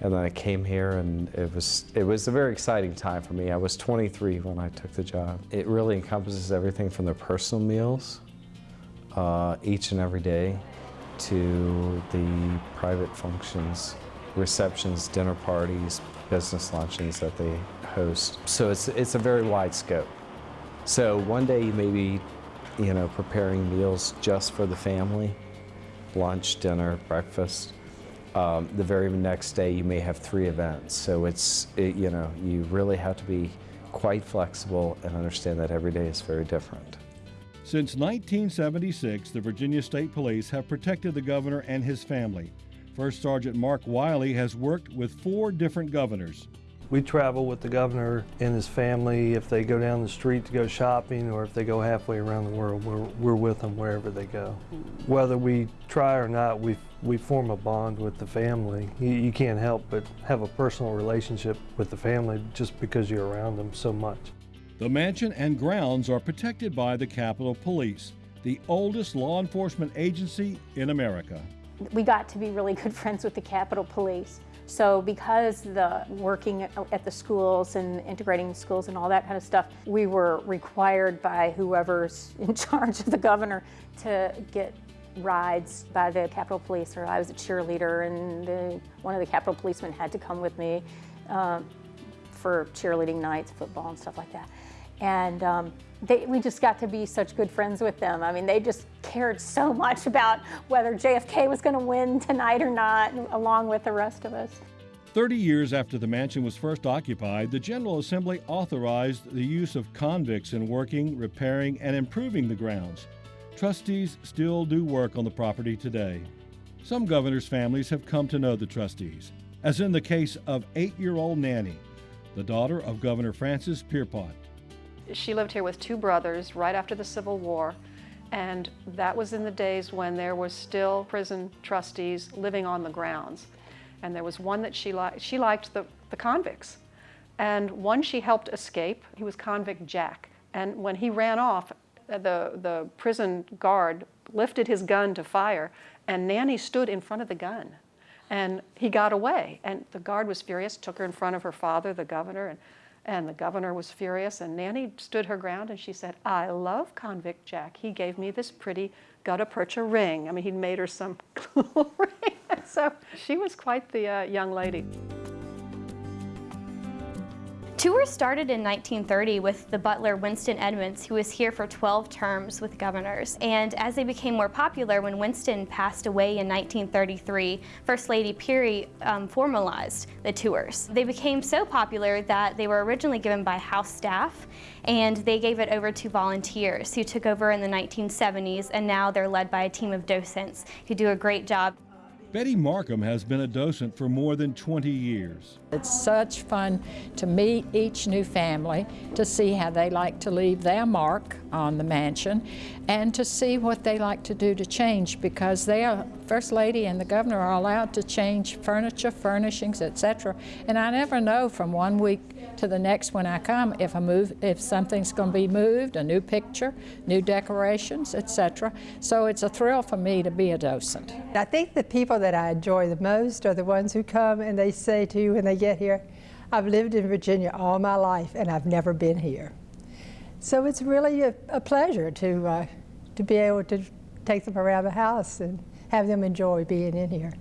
and then I came here and it was, it was a very exciting time for me. I was 23 when I took the job. It really encompasses everything from their personal meals uh, each and every day to the private functions receptions, dinner parties, business luncheons that they host. So it's, it's a very wide scope. So one day you may be, you know, preparing meals just for the family, lunch, dinner, breakfast. Um, the very next day you may have three events. So it's, it, you know, you really have to be quite flexible and understand that every day is very different. Since 1976, the Virginia State Police have protected the governor and his family. First Sergeant Mark Wiley has worked with four different governors. We travel with the governor and his family if they go down the street to go shopping or if they go halfway around the world, we're, we're with them wherever they go. Whether we try or not, we, we form a bond with the family. You, you can't help but have a personal relationship with the family just because you're around them so much. The mansion and grounds are protected by the Capitol Police, the oldest law enforcement agency in America we got to be really good friends with the Capitol Police. So because the working at the schools and integrating schools and all that kind of stuff, we were required by whoever's in charge of the governor to get rides by the Capitol Police, or I was a cheerleader, and the, one of the Capitol policemen had to come with me um, for cheerleading nights, football, and stuff like that. And um, they, we just got to be such good friends with them. I mean, they just cared so much about whether JFK was going to win tonight or not, along with the rest of us. 30 years after the mansion was first occupied, the General Assembly authorized the use of convicts in working, repairing, and improving the grounds. Trustees still do work on the property today. Some governors' families have come to know the trustees, as in the case of eight year old Nanny, the daughter of Governor Francis Pierpont. She lived here with two brothers right after the Civil War, and that was in the days when there was still prison trustees living on the grounds. And there was one that she liked, she liked the, the convicts. And one she helped escape, he was convict Jack. And when he ran off, the, the prison guard lifted his gun to fire, and Nanny stood in front of the gun. And he got away. And the guard was furious, took her in front of her father, the governor, and and the governor was furious, and Nanny stood her ground and she said, I love convict Jack. He gave me this pretty gutta percha ring. I mean, he'd made her some ring. so she was quite the uh, young lady. Tours started in 1930 with the butler Winston Edmonds, who was here for 12 terms with governors. And as they became more popular, when Winston passed away in 1933, First Lady Peery um, formalized the tours. They became so popular that they were originally given by house staff, and they gave it over to volunteers who took over in the 1970s, and now they're led by a team of docents who do a great job. Betty Markham has been a docent for more than 20 years. It's such fun to meet each new family, to see how they like to leave their mark on the mansion, and to see what they like to do to change because they are, First Lady and the Governor are allowed to change furniture, furnishings, etc. And I never know from one week to the next when I come if a move, if something's going to be moved, a new picture, new decorations, etc. So it's a thrill for me to be a docent. I think the people that I enjoy the most are the ones who come and they say to you when they get here, I've lived in Virginia all my life and I've never been here. So it's really a, a pleasure to, uh, to be able to take them around the house and have them enjoy being in here.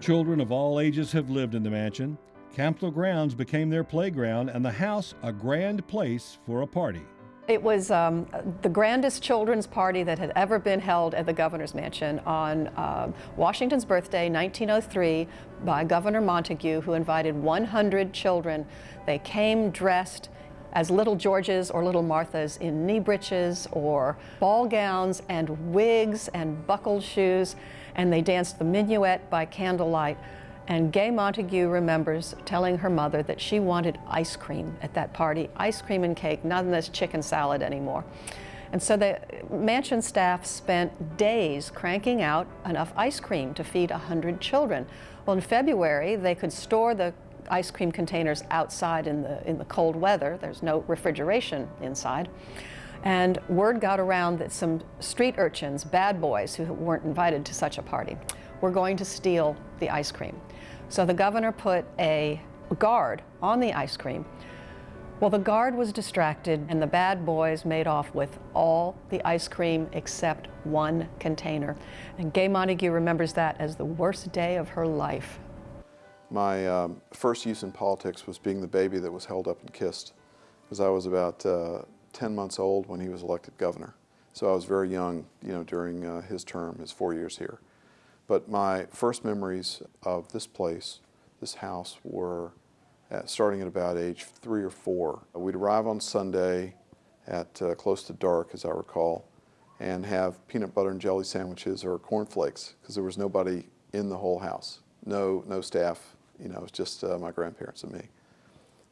Children of all ages have lived in the mansion. Capitol Grounds became their playground and the house a grand place for a party. It was um, the grandest children's party that had ever been held at the governor's mansion on uh, Washington's birthday, 1903, by Governor Montague, who invited 100 children. They came dressed as little Georges or little Marthas in knee breeches or ball gowns and wigs and buckled shoes, and they danced the minuet by candlelight. And Gay Montague remembers telling her mother that she wanted ice cream at that party, ice cream and cake, not in this chicken salad anymore. And so the mansion staff spent days cranking out enough ice cream to feed 100 children. Well, in February, they could store the ice cream containers outside in the, in the cold weather. There's no refrigeration inside. And word got around that some street urchins, bad boys who weren't invited to such a party, were going to steal the ice cream. So the governor put a guard on the ice cream. Well, the guard was distracted and the bad boys made off with all the ice cream except one container. And Gay Montague remembers that as the worst day of her life. My um, first use in politics was being the baby that was held up and kissed, because I was about uh, 10 months old when he was elected governor. So I was very young, you know, during uh, his term, his four years here. But my first memories of this place, this house, were at, starting at about age three or four. We'd arrive on Sunday at uh, close to dark, as I recall, and have peanut butter and jelly sandwiches or cornflakes, because there was nobody in the whole house. No, no staff, you know, it was just uh, my grandparents and me.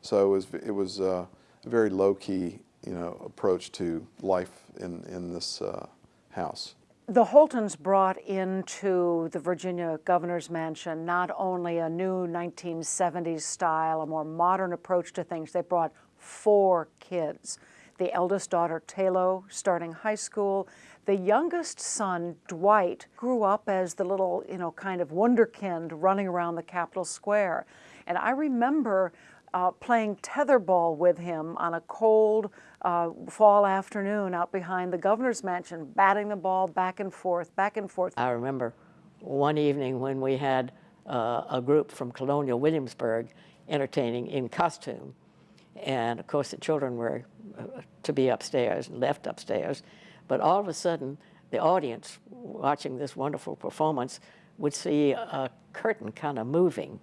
So it was, it was uh, a very low-key, you know, approach to life in, in this uh, house. The Holtons brought into the Virginia governor's mansion not only a new 1970s style, a more modern approach to things, they brought four kids. The eldest daughter, Tayloe, starting high school. The youngest son, Dwight, grew up as the little, you know, kind of wonderkind running around the Capitol Square. And I remember uh, playing tetherball with him on a cold uh, fall afternoon out behind the governor's mansion, batting the ball back and forth, back and forth. I remember one evening when we had uh, a group from Colonial Williamsburg entertaining in costume. And of course, the children were uh, to be upstairs, and left upstairs. But all of a sudden, the audience watching this wonderful performance would see a curtain kind of moving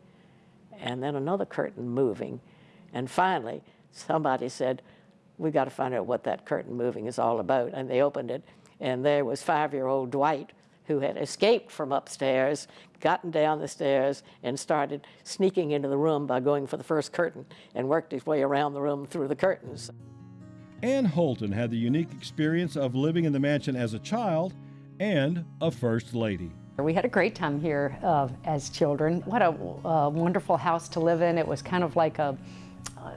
and then another curtain moving. And finally, somebody said, we got to find out what that curtain moving is all about. And they opened it, and there was five-year-old Dwight who had escaped from upstairs, gotten down the stairs, and started sneaking into the room by going for the first curtain and worked his way around the room through the curtains. Anne Holton had the unique experience of living in the mansion as a child and a first lady. We had a great time here uh, as children. What a uh, wonderful house to live in. It was kind of like a,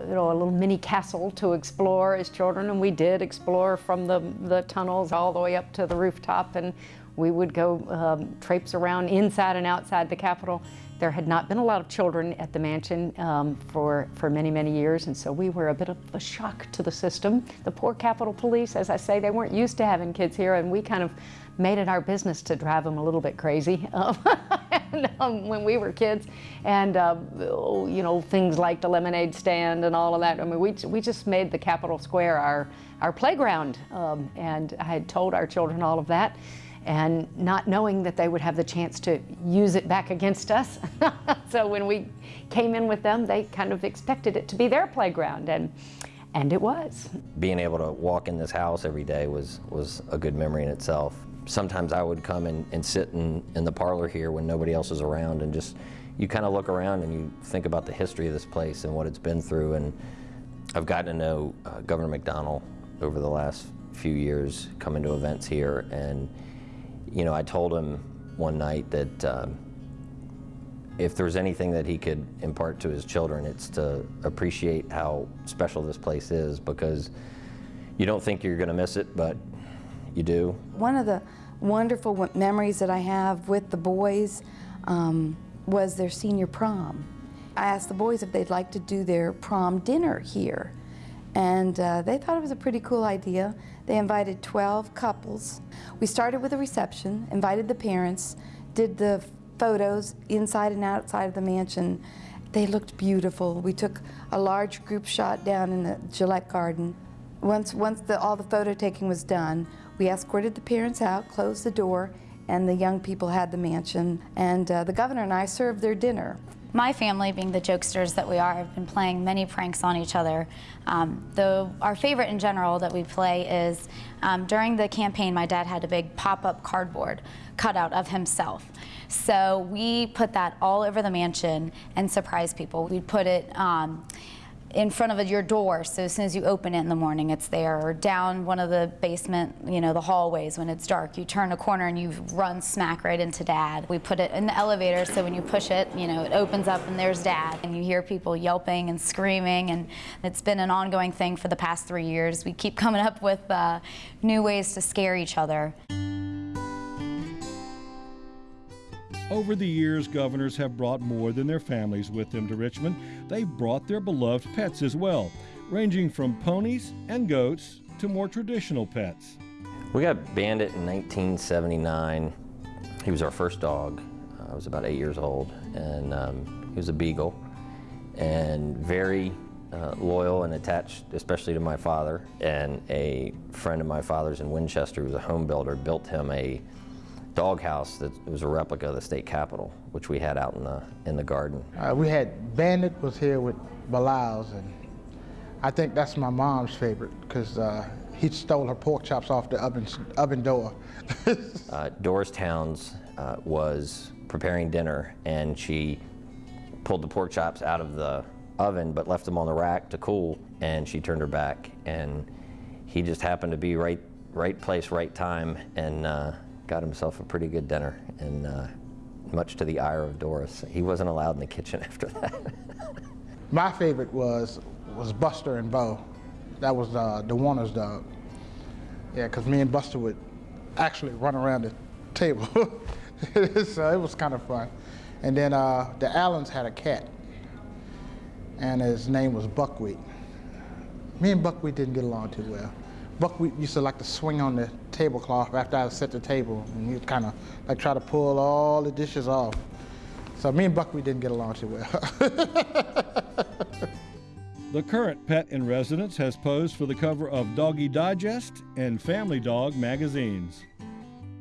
you know, a little mini castle to explore as children, and we did explore from the, the tunnels all the way up to the rooftop, and we would go um, traipse around inside and outside the Capitol. There had not been a lot of children at the mansion um, for, for many, many years, and so we were a bit of a shock to the system. The poor Capitol Police, as I say, they weren't used to having kids here, and we kind of made it our business to drive them a little bit crazy um, and, um, when we were kids. And, uh, you know, things like the lemonade stand and all of that. I mean, we, we just made the Capitol Square our, our playground. Um, and I had told our children all of that and not knowing that they would have the chance to use it back against us. so when we came in with them, they kind of expected it to be their playground. And, and it was. Being able to walk in this house every day was, was a good memory in itself sometimes I would come and, and sit in, in the parlor here when nobody else is around and just, you kind of look around and you think about the history of this place and what it's been through. And I've gotten to know uh, Governor McDonnell over the last few years coming to events here. And, you know, I told him one night that um, if there's anything that he could impart to his children, it's to appreciate how special this place is because you don't think you're going to miss it, but you do. One of the wonderful memories that I have with the boys um, was their senior prom. I asked the boys if they'd like to do their prom dinner here. And uh, they thought it was a pretty cool idea. They invited 12 couples. We started with a reception, invited the parents, did the photos inside and outside of the mansion. They looked beautiful. We took a large group shot down in the Gillette Garden. Once, once the, all the photo taking was done, we escorted the parents out, closed the door, and the young people had the mansion. And uh, the governor and I served their dinner. My family, being the jokesters that we are, have been playing many pranks on each other. Um, though our favorite in general that we play is um, during the campaign, my dad had a big pop-up cardboard cutout of himself. So we put that all over the mansion and surprise people. We put it um, in front of your door, so as soon as you open it in the morning, it's there, or down one of the basement, you know, the hallways when it's dark. You turn a corner and you run smack right into Dad. We put it in the elevator, so when you push it, you know, it opens up and there's Dad. And you hear people yelping and screaming, and it's been an ongoing thing for the past three years. We keep coming up with uh, new ways to scare each other. Over the years, governors have brought more than their families with them to Richmond. They've brought their beloved pets as well, ranging from ponies and goats to more traditional pets. We got Bandit in 1979. He was our first dog. I was about eight years old, and um, he was a beagle, and very uh, loyal and attached, especially to my father. And a friend of my father's in Winchester, who was a home builder, built him a doghouse that was a replica of the state capitol, which we had out in the in the garden. Uh, we had Bandit was here with Belials, and I think that's my mom's favorite because uh, he stole her pork chops off the oven oven door. uh, Doris Towns uh, was preparing dinner, and she pulled the pork chops out of the oven, but left them on the rack to cool, and she turned her back, and he just happened to be right right place, right time, and uh, got himself a pretty good dinner, and uh, much to the ire of Doris. He wasn't allowed in the kitchen after that. My favorite was was Buster and Bo. That was uh, the Warner's dog. Yeah, because me and Buster would actually run around the table. so it was kind of fun. And then uh, the Allens had a cat, and his name was Buckwheat. Me and Buckwheat didn't get along too well. Buckwheat used to like to swing on the tablecloth after I set the table, and he'd kind of like try to pull all the dishes off. So me and Buckwheat didn't get along too well. the current pet in residence has posed for the cover of Doggy Digest and Family Dog magazines.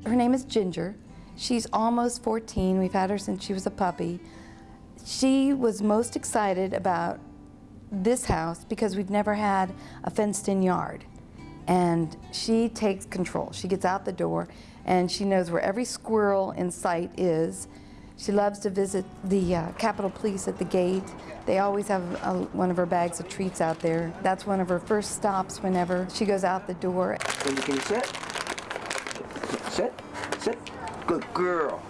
Her name is Ginger. She's almost 14. We've had her since she was a puppy. She was most excited about this house because we've never had a fenced-in yard and she takes control. She gets out the door and she knows where every squirrel in sight is. She loves to visit the uh, Capitol Police at the gate. They always have a, one of her bags of treats out there. That's one of her first stops whenever she goes out the door. Can you sit? Sit, sit. Good girl,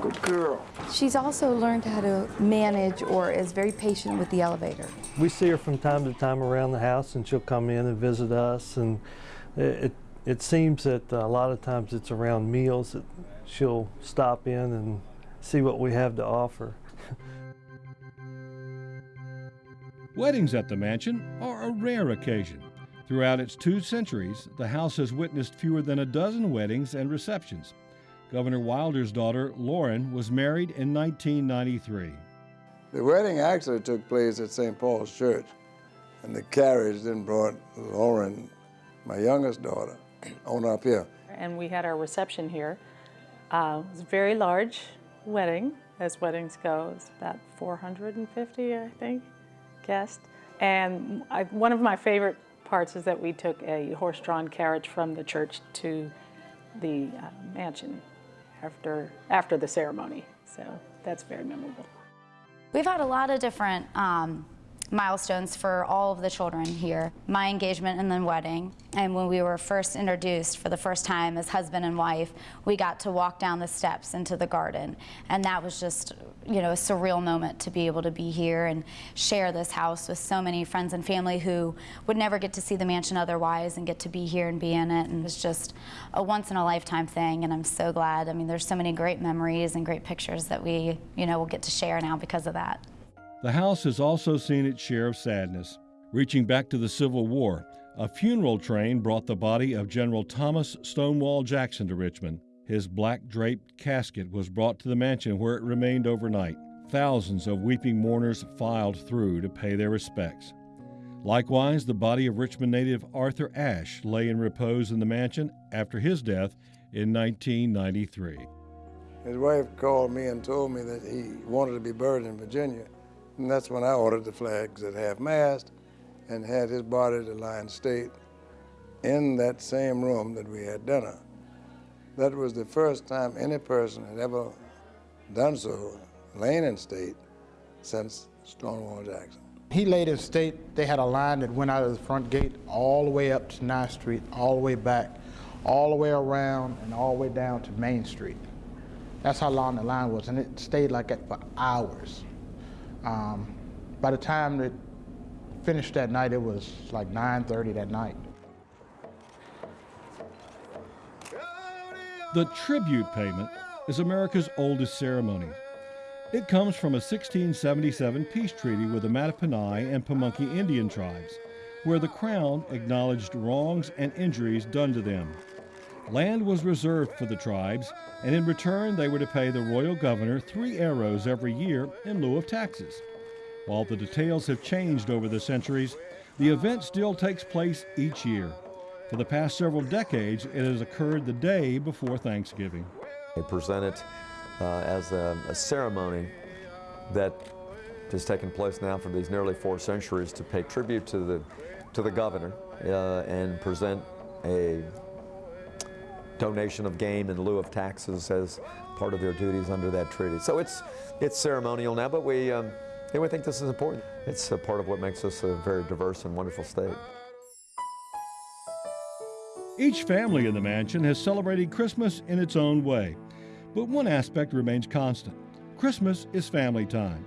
good girl. She's also learned how to manage or is very patient with the elevator. We see her from time to time around the house and she'll come in and visit us and it, it seems that a lot of times it's around meals that she'll stop in and see what we have to offer. Weddings at the mansion are a rare occasion. Throughout its two centuries, the house has witnessed fewer than a dozen weddings and receptions. Governor Wilder's daughter, Loren, was married in 1993. The wedding actually took place at St. Paul's Church, and the carriage then brought Loren, my youngest daughter, on up here. And we had our reception here. Uh, it was a very large wedding, as weddings go. It's about 450, I think, guests. And I, one of my favorite parts is that we took a horse-drawn carriage from the church to the uh, mansion after, after the ceremony. So that's very memorable. We've had a lot of different um, milestones for all of the children here. My engagement and then wedding. And when we were first introduced for the first time as husband and wife, we got to walk down the steps into the garden. And that was just, you know, a surreal moment to be able to be here and share this house with so many friends and family who would never get to see the mansion otherwise and get to be here and be in it. And it's just a once in a lifetime thing. And I'm so glad. I mean, there's so many great memories and great pictures that we, you know, will get to share now because of that. The house has also seen its share of sadness. Reaching back to the Civil War, a funeral train brought the body of General Thomas Stonewall Jackson to Richmond. His black draped casket was brought to the mansion where it remained overnight. Thousands of weeping mourners filed through to pay their respects. Likewise, the body of Richmond native Arthur Ashe lay in repose in the mansion after his death in 1993. His wife called me and told me that he wanted to be buried in Virginia. And that's when I ordered the flags at half-mast and had his body to lie in state in that same room that we had dinner. That was the first time any person had ever done so, laying in state, since Stonewall Jackson. He laid in state, they had a line that went out of the front gate all the way up to 9th Street, all the way back, all the way around, and all the way down to Main Street. That's how long the line was, and it stayed like that for hours. Um, by the time it finished that night, it was like 9.30 that night. The tribute payment is America's oldest ceremony. It comes from a 1677 peace treaty with the Mattaponi and Pamunkey Indian tribes, where the Crown acknowledged wrongs and injuries done to them. Land was reserved for the tribes, and in return they were to pay the royal governor three arrows every year in lieu of taxes. While the details have changed over the centuries, the event still takes place each year. For the past several decades, it has occurred the day before Thanksgiving. They present it uh, as a, a ceremony that has taken place now for these nearly four centuries to pay tribute to the, to the governor uh, and present a donation of game in lieu of taxes as part of their duties under that treaty. So it's, it's ceremonial now, but we, um, yeah, we think this is important. It's a part of what makes us a very diverse and wonderful state. Each family in the mansion has celebrated Christmas in its own way, but one aspect remains constant. Christmas is family time.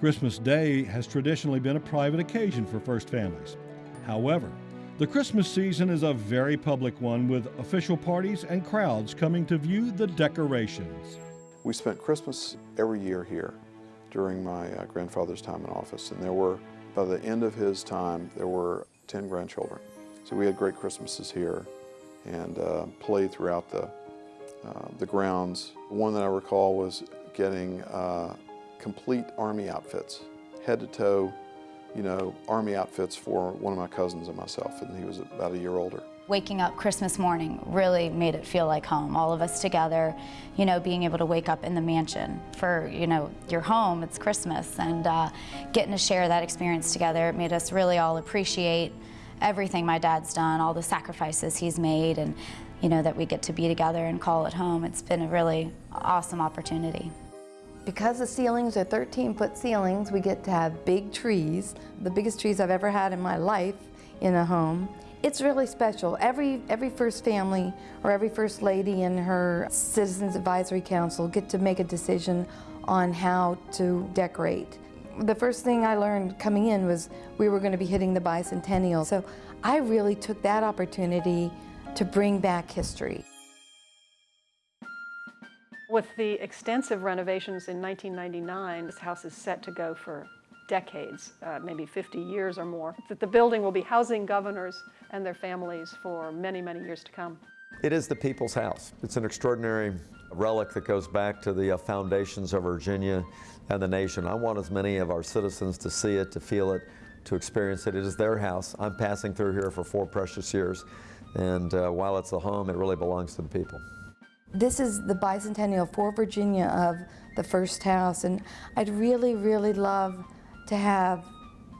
Christmas Day has traditionally been a private occasion for first families. However, the Christmas season is a very public one with official parties and crowds coming to view the decorations. We spent Christmas every year here during my uh, grandfather's time in office, and there were, by the end of his time, there were 10 grandchildren. So we had great Christmases here and uh, played throughout the, uh, the grounds. One that I recall was getting uh, complete Army outfits, head to toe, you know, Army outfits for one of my cousins and myself, and he was about a year older. Waking up Christmas morning really made it feel like home. All of us together, you know, being able to wake up in the mansion for, you know, your home, it's Christmas, and uh, getting to share that experience together, made us really all appreciate everything my dad's done, all the sacrifices he's made, and, you know, that we get to be together and call it home. It's been a really awesome opportunity. Because the ceilings are 13-foot ceilings, we get to have big trees, the biggest trees I've ever had in my life in a home. It's really special. Every, every first family or every first lady and her Citizens Advisory Council get to make a decision on how to decorate. The first thing I learned coming in was we were going to be hitting the bicentennial. So I really took that opportunity to bring back history. With the extensive renovations in 1999, this house is set to go for decades, uh, maybe 50 years or more. That the building will be housing governors and their families for many, many years to come. It is the people's house. It's an extraordinary relic that goes back to the uh, foundations of Virginia and the nation. I want as many of our citizens to see it, to feel it, to experience it. It is their house. I'm passing through here for four precious years, and uh, while it's a home, it really belongs to the people. This is the bicentennial for Virginia of the first house, and I'd really, really love to have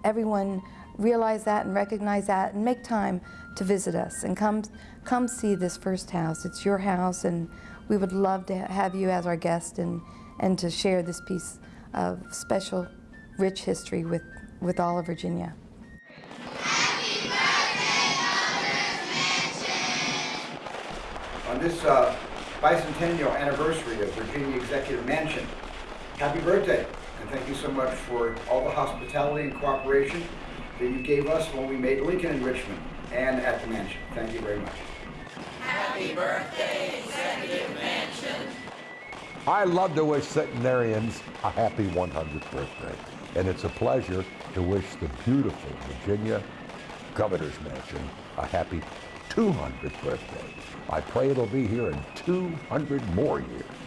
everyone realize that and recognize that and make time to visit us and come, come see this first house. It's your house, and we would love to have you as our guest and, and to share this piece of special, rich history with, with all of Virginia. On this uh, bicentennial anniversary of Virginia Executive Mansion, happy birthday, and thank you so much for all the hospitality and cooperation that you gave us when we made Lincoln in Richmond and at the mansion. Thank you very much. Happy birthday, Executive Mansion. I love to wish centenarians a happy 100th birthday. And it's a pleasure to wish the beautiful Virginia Governor's Mansion a happy 200th birthday. I pray it'll be here in 200 more years.